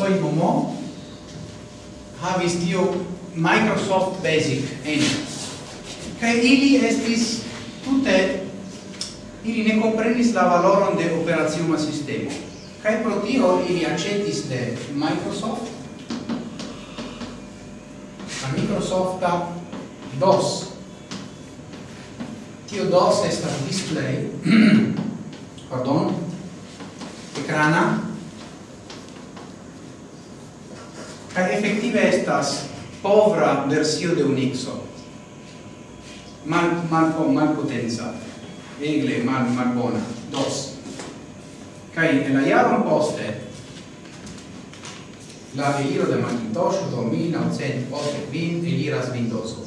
suoi momo havis tio Microsoft Basic en. Kaj ili estis tute ili ne comprenis la valoron de operaziuma sistemo. Kaj pro tio ili acetis de Microsoft? A Microsofta DOS. Tio DOS estas display pardon ecrana kai effettive estas povra versio de Unixo. Mal mal malpotenza, egle mal malbona, dos. kai en la jaron poste la eliro de Macintosh do 1980 eliras Windowso.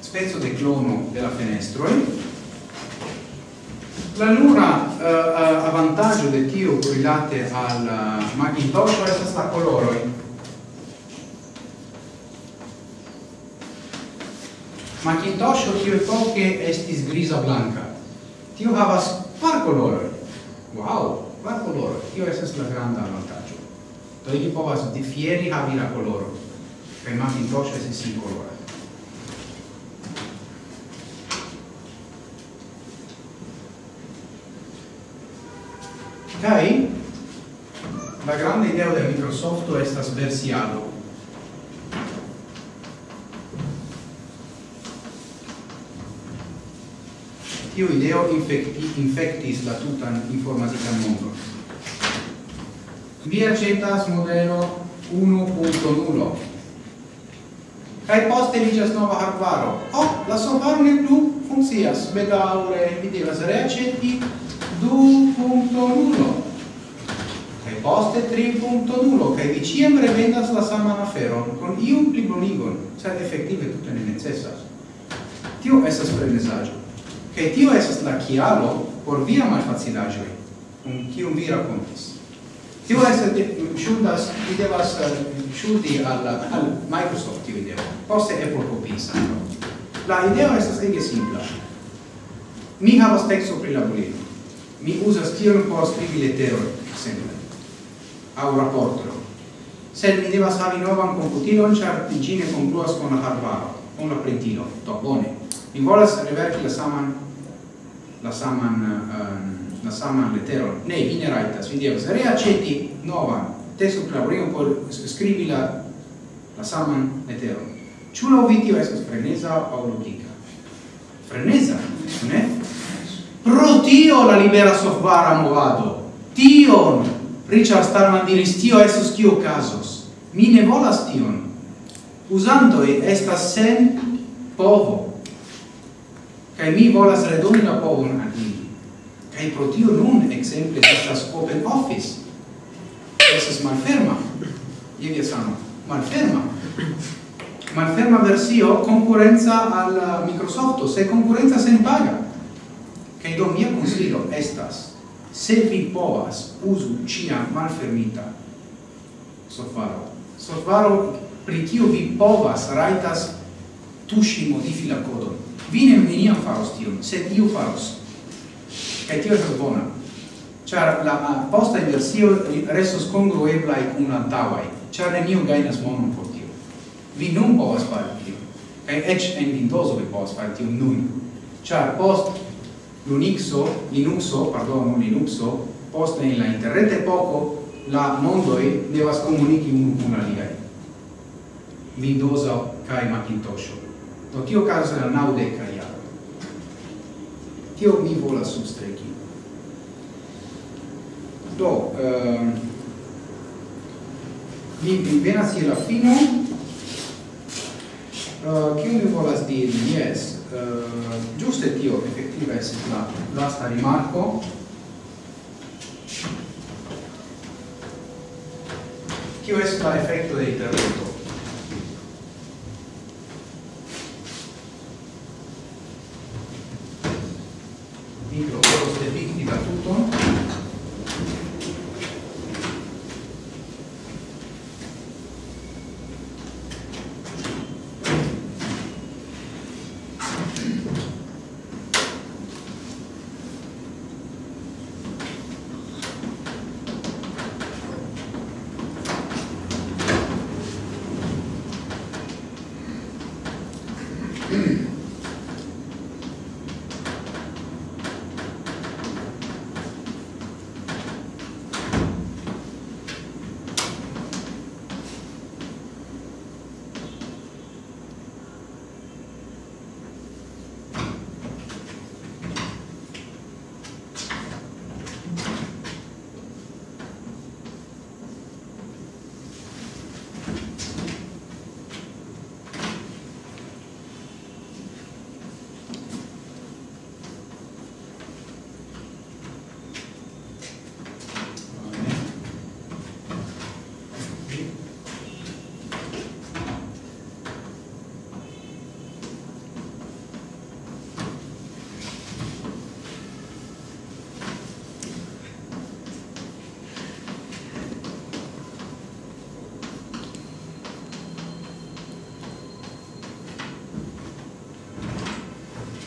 Spezzo de clono della fenestroi, La nura uh, a vantaggio de tio correlate al eh, Macintosh estas la coloroi. Macintosh tio epoche estis grisa blanca. Tio havas par coloroi. Wow, par coloroi. Tio esas la granda vantaggio. Do ili povas difieri havi la coloro. Per Macintosh estis sin colora. Kai la grande idea de Microsoft estas versiado. Tio ideo infecti, infectis la tutan informatican mondo. Vi accetas modelo 1.0 Kai poste vidias nova hardware. Oh, la solvaro ne plu funkcias. Bedaure, vi devas reaceti 2.1 kai poste 3.0 kai vi ciam revendas la saman aferon con iun plibonigon sed efektive tute ne necessas. Tio esas frenesaĵo kai tio esas la chialo por via malfacilaĵoj kun kiu vi racontis. Tio estas eh, ŝuldas vi devas eh, ŝuldi al, al Microsoft tio ideo poste Apple copisa la idea esas ege simpla. Mi havas texto pri la bulino mi usas tion por scrivi leteron, exemple, au rapporto. Sed mi devas havi novan computilon, char tigine concluas con la hardware, con la printilo, to, bone. Mi volas reverti la saman, la saman, uh, la saman leteron. Ne, vi ne raitas, vi devas reaceti novan, testo claurium por scrivi la, la saman leteron. Ciu la vitio esas frenesa au logica? Frenesa, ne? Pro tio la libera software movado. Tion! Richard Stallman diris, tio esos kio casos. Mi ne volas tion. Usantoi estas sen povo. Kai mi volas redoni la povon al ili. Kai pro tio nun, exemple, estas open office. Esas malferma. Ievia sano. Malferma. Malferma versio concurrenza al Microsoft, Se concurrenza sen paga. Kaj do mia consilio estas se vi povas uzu ciam malfermita sofaro. Sofaro pri kiu vi povas raitas tuŝi modifi la kodon. Vi ne neniam faros tion, sed iu faros. Kaj tio estas bona. Ĉar la posta versio restos kongrueblaj kun la antaŭaj, ĉar neniu gajnas monon por tio. Vi nun povas fari tion. Kaj eĉ en Windowso vi povas fari tion nun. Ĉar post Linuxo, Linuxo, pardon, Linuxo, poste in la internet poco la mondoi devas comunici unu cun aliai. Windowso kai Macintosh. Do tio caso era naude kai jaro. Tio mi volas substreki. Do, ehm, mi, mi venas la fino, uh, kiu mi volas diri, yes, eh, giusta e tio effettiva e assicurata. L'asta rimarco QS fa effetto dell'intervento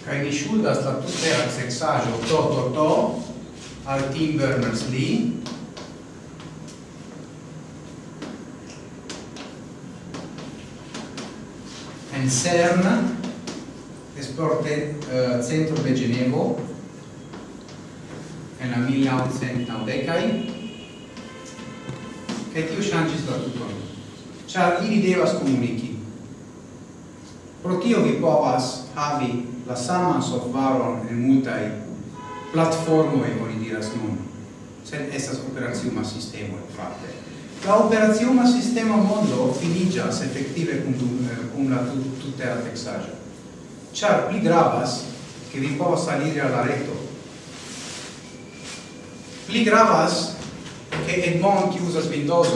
kaj mi ŝuldas la tutte seksaĵo to to to. Al Tim Berners-Lee. En CERN esporte uh, centro de Genevo. En la 1990 e tiu ŝanĝis la tuton. Ĉar ili devas komuniki. Pro tio vi povas havi la saman softvaron en multaj platformoj oni diras nun. Sed estas operaciuma sistemo fakte la operaciuma sistema mondo finiĝas efektive kun eh, kun la tutera teksaĵo. Ĉar pli gravas che vi povas aliri alla reto. Pli gravas che Edmond che usas Windows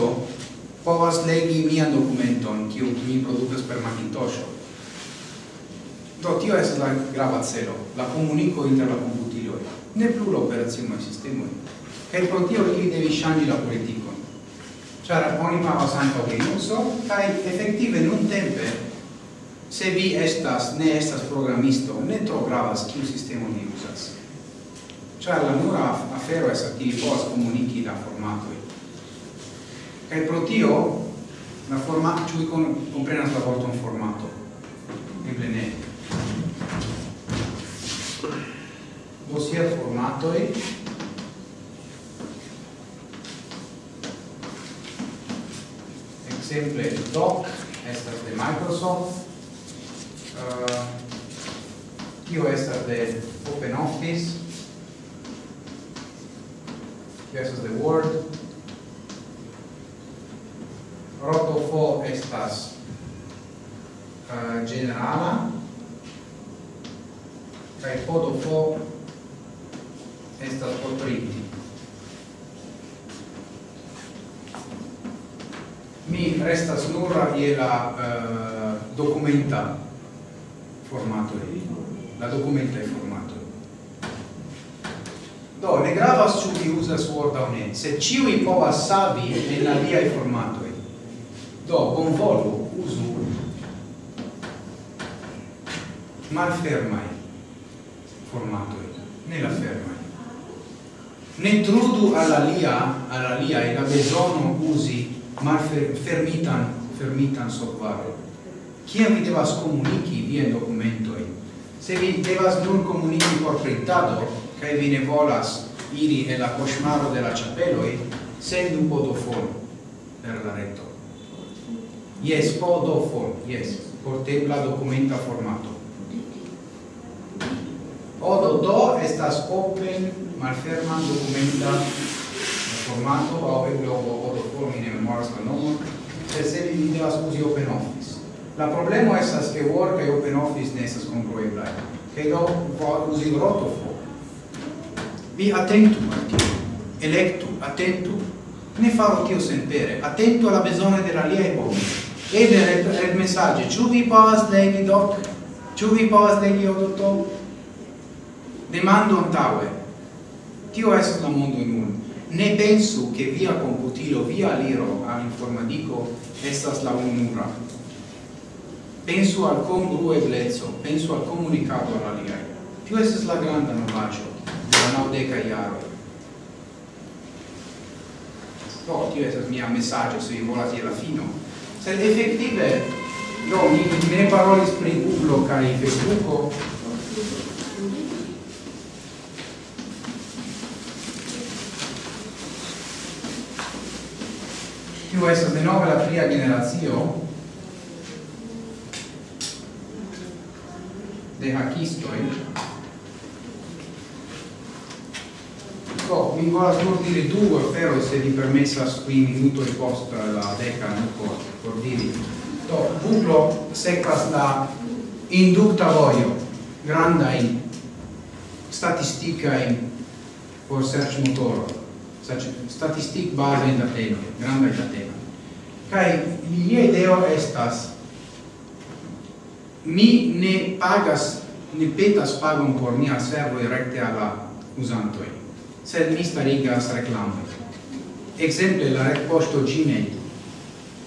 povas legi mian documenton che mi produces per Macintosh Do tio es la grava celo, la comunico inter la komputiloj, ne plu la operacioj sistemoj. Kaj pro tio ili devi ŝanĝi la politico. Ĉar oni havas so, Linuxo effettive non tempe, se vi estas ne estas programisto, ne tro gravas kiu sistemo ni usas. Ĉar la nura afero estas ke vi povas comunici la formatoi. Kaj pro tio la formato ciui comprenas komprenas la vorton formato? Eble ne dossier formatoi. Exemple doc estas de Microsoft. Uh, tio estas de OpenOffice tio estas de Word. Rotofo estas uh, generala kai podo po estas copriti mi restas nura je la eh, uh, documenta formato. La documenta formato. Do ne gravas su vi usas word aŭ ne se ĉiuj povas savi en aliaj formatoj. Do bonvolu uzu malfermai formatoi, ne la fermai. Ne trudu alla Lia e la besono usi, ma fer, fermitan, fermitan sopvare. chi vi devas comunici vien documentoi? Se vi devas nur comunici por printado, cae vi ne volas iri e la cosmaro de la chapeloi, sendu podofon per la reto. Yes, podofon, yes, portebla documenta formato. Odo do estas open malferma documenta formato au eble odo do mi ne memoras la nomon, sed se vi devas uzi open office. La problemo estas ke Word kaj open office ne estas congrueblaj. Kaj do por uzi rotofo. Vi atentu al tio, electu, atentu, ne faro tio senpere, atentu alla besone de la liaj homoj. Red messaggio, ĉu vi povas legi doc? Ĉu vi povas legi odoto? demando antaue tio est la mondo in un ne pensu che via computilo via liro al informatico estas la unura pensu al congrueblezzo pensu al comunicato alla lia tio estas la granda novaggio la naudeca iaro do oh, tio estas mia messaggio se vi volati alla fino. Sed effettive do mi, mi ne parolis pri Google kai Facebook, Tio de nove la tria generacio de hakistoj. Do, oh, mi volas nur dire du aferoj, se vi permesas qui minutoj post la deka nuko por diri. Do, buglo sekvas la indukta vojo, statistica statistikajn por motore sac statistic base in dateno, granda in dateno. Kai mia ideo estas mi ne pagas ne petas pagon por mia servo recte alla usantoi, sed mi starigas reclamoi. Exemple, la retposto Gmail.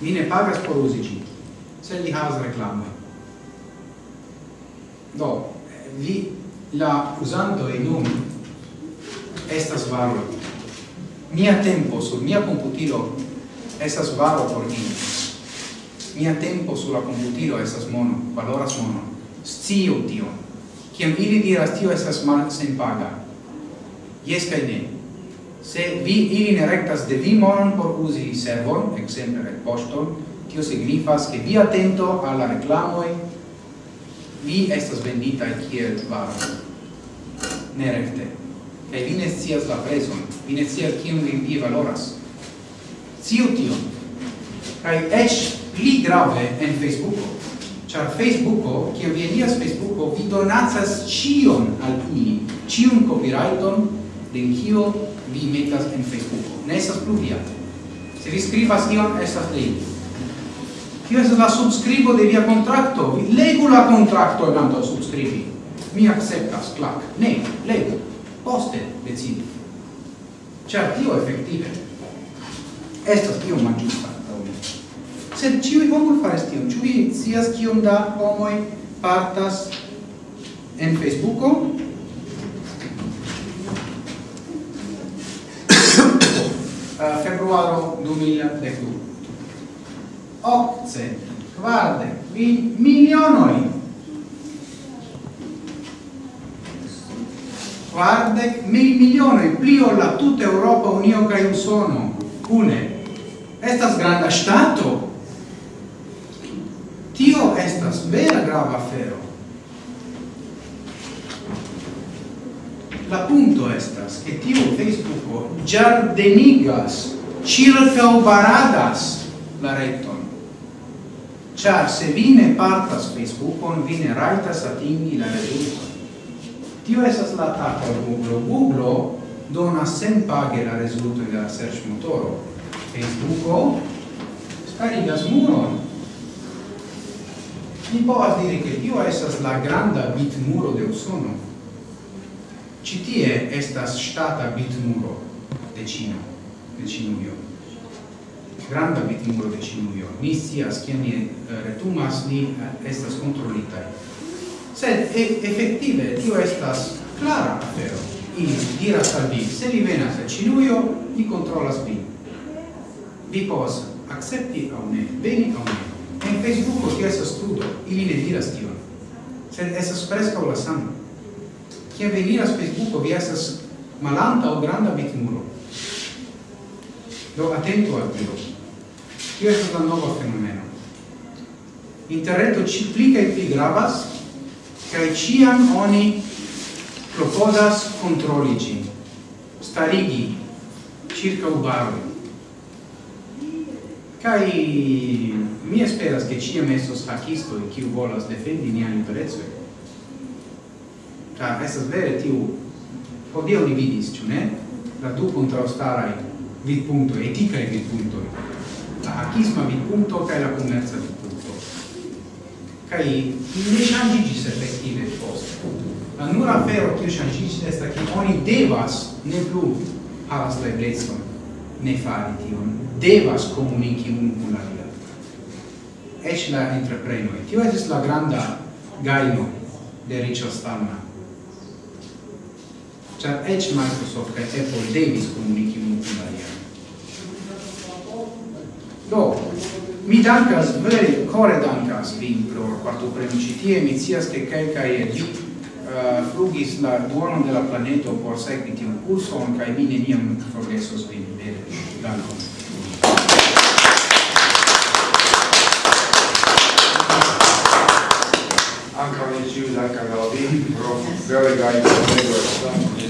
Mi ne pagas por usi gmail sed li havas reklamoj. Do, vi la usantoi nun estas varoj mia tempo sul mia computilo esas varo por mi. Mia tempo sulla computilo esas mono valoras mono scio tio. Kiam ili diras tio esas mal sen paga yes kai ne. Se vi ili ne rectas de vi monon por usi servon ekzemple retpoŝton tio signifas che vi atento alla reklamoj vi estas vendita kiel varo. Ne rekte e vi ne scias la prezon, vi ne scias kiun vi valoras. Sciu tion. kai eĉ pli grave en Facebooko. char Facebooko, kiam vi eniras Facebooko, vi donacas cion al ili, cion copyrighton de kio vi metas en Facebooko. Ne estas plu via. Se vi skribas tion, esas lei Kio Tio estas la subscribo de via contracto. Vi legu la contracto en antaŭ subskribi. Mi acceptas, clac. Ne, legu poste decidi. Ĉar tio effettive, estas tio malĝusta Sed ĉiuj homoj fares tion. Ĉu vi scias kiom da homoi partas en Facebooko? uh, februaro 2012. Occe, kvardek, vi milionoi quardec mil milione pli o la tuta Europa Unio cae sono cune. Estas granda stato. Tio estas vera grava afero. La punto estas che tio Facebook giardenigas circa baradas la reton. Char se vine partas Facebookon, on vine raitas atingi la rezulton. Tio esas la ataco al Google. Google dona sen paghe la rezulto de la search motoro. Facebook scarigas muron. Mi povas dire che tio esas la granda bitmuro de Usono. Ci tie estas bit muro de Cina, de Cinuio. Granda bitmuro de Cinuio. Ni scias, kien ni eh, retumas, ni eh, estas controlitai sed e, effettive tio estas clara afero. Ili diras al vi se vi venas a Cinuio li controllas vi vi povas accepti au ne veni au ne. En Facebooko tio estas studo ili ne diras tion. Sed estas preskaŭ la sama. Kiam vi miras Facebooko vi estas malanta o granda victimulo do atento al tio. Tio estas la nova fenomeno. Interreto ci pli kaj pli gravas kai ciam oni proposas controli gin starigi circa ubaroi kai mi esperas che ciam estos facisto e kiu volas defendi nian interesoi ca estas vere tiu odio ni vidis, ciu ne? La du contraostarai vidpunto, eticae vidpunto, la hacisma vidpunto cae la commerza vidpunto kai ne shangigis effektive post la nura afero kiu shangigis estas ke oni devas ne plu havas la eblecon ne fari tion devas komuniki unu kun la alia eĉ la entreprenoj tio estas la granda gajno de Richard Stallman. Ĉar eĉ Microsoft kaj Apple devis komuniki unu kun la alia do. Mi dankas, vere, core dankas vin pro quarto tie, mi cias che calcae et uh, flugis la duonon de la planeto por secvi tiun curson, cae mi neniam forgesos vin, vere, dankon. Anca ne ciu dankas al vin pro vere gai pro